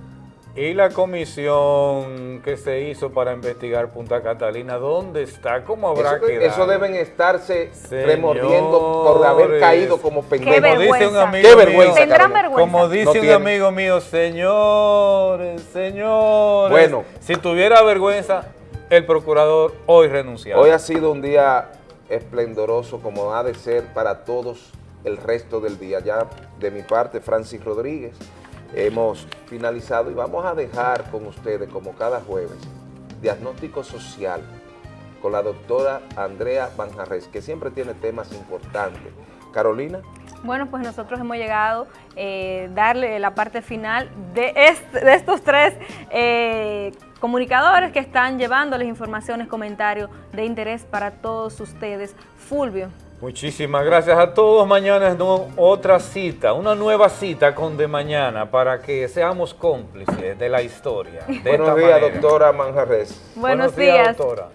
¿Y la comisión que se hizo para investigar Punta Catalina, dónde está? ¿Cómo habrá eso, quedado? Eso deben estarse remordiendo por haber caído como pendejos. Como dice un amigo Qué vergüenza, mío, Como dice un amigo mío, señores, señores. Bueno. Si tuviera vergüenza, el procurador hoy renunciaba. Hoy ha sido un día esplendoroso como ha de ser para todos el resto del día. Ya de mi parte, Francis Rodríguez, hemos finalizado y vamos a dejar con ustedes, como cada jueves, diagnóstico social con la doctora Andrea Banjarres, que siempre tiene temas importantes. Carolina. Bueno, pues nosotros hemos llegado a eh, darle la parte final de, estos tres eh, comunicadores que están llevándoles informaciones, comentarios de interés para todos ustedes. Fulvio. Muchísimas gracias a todos. Mañana es otra cita, una nueva cita con De Mañana para que seamos cómplices de la historia. Buenos días, doctora Manjarres. Buenos, días, doctora.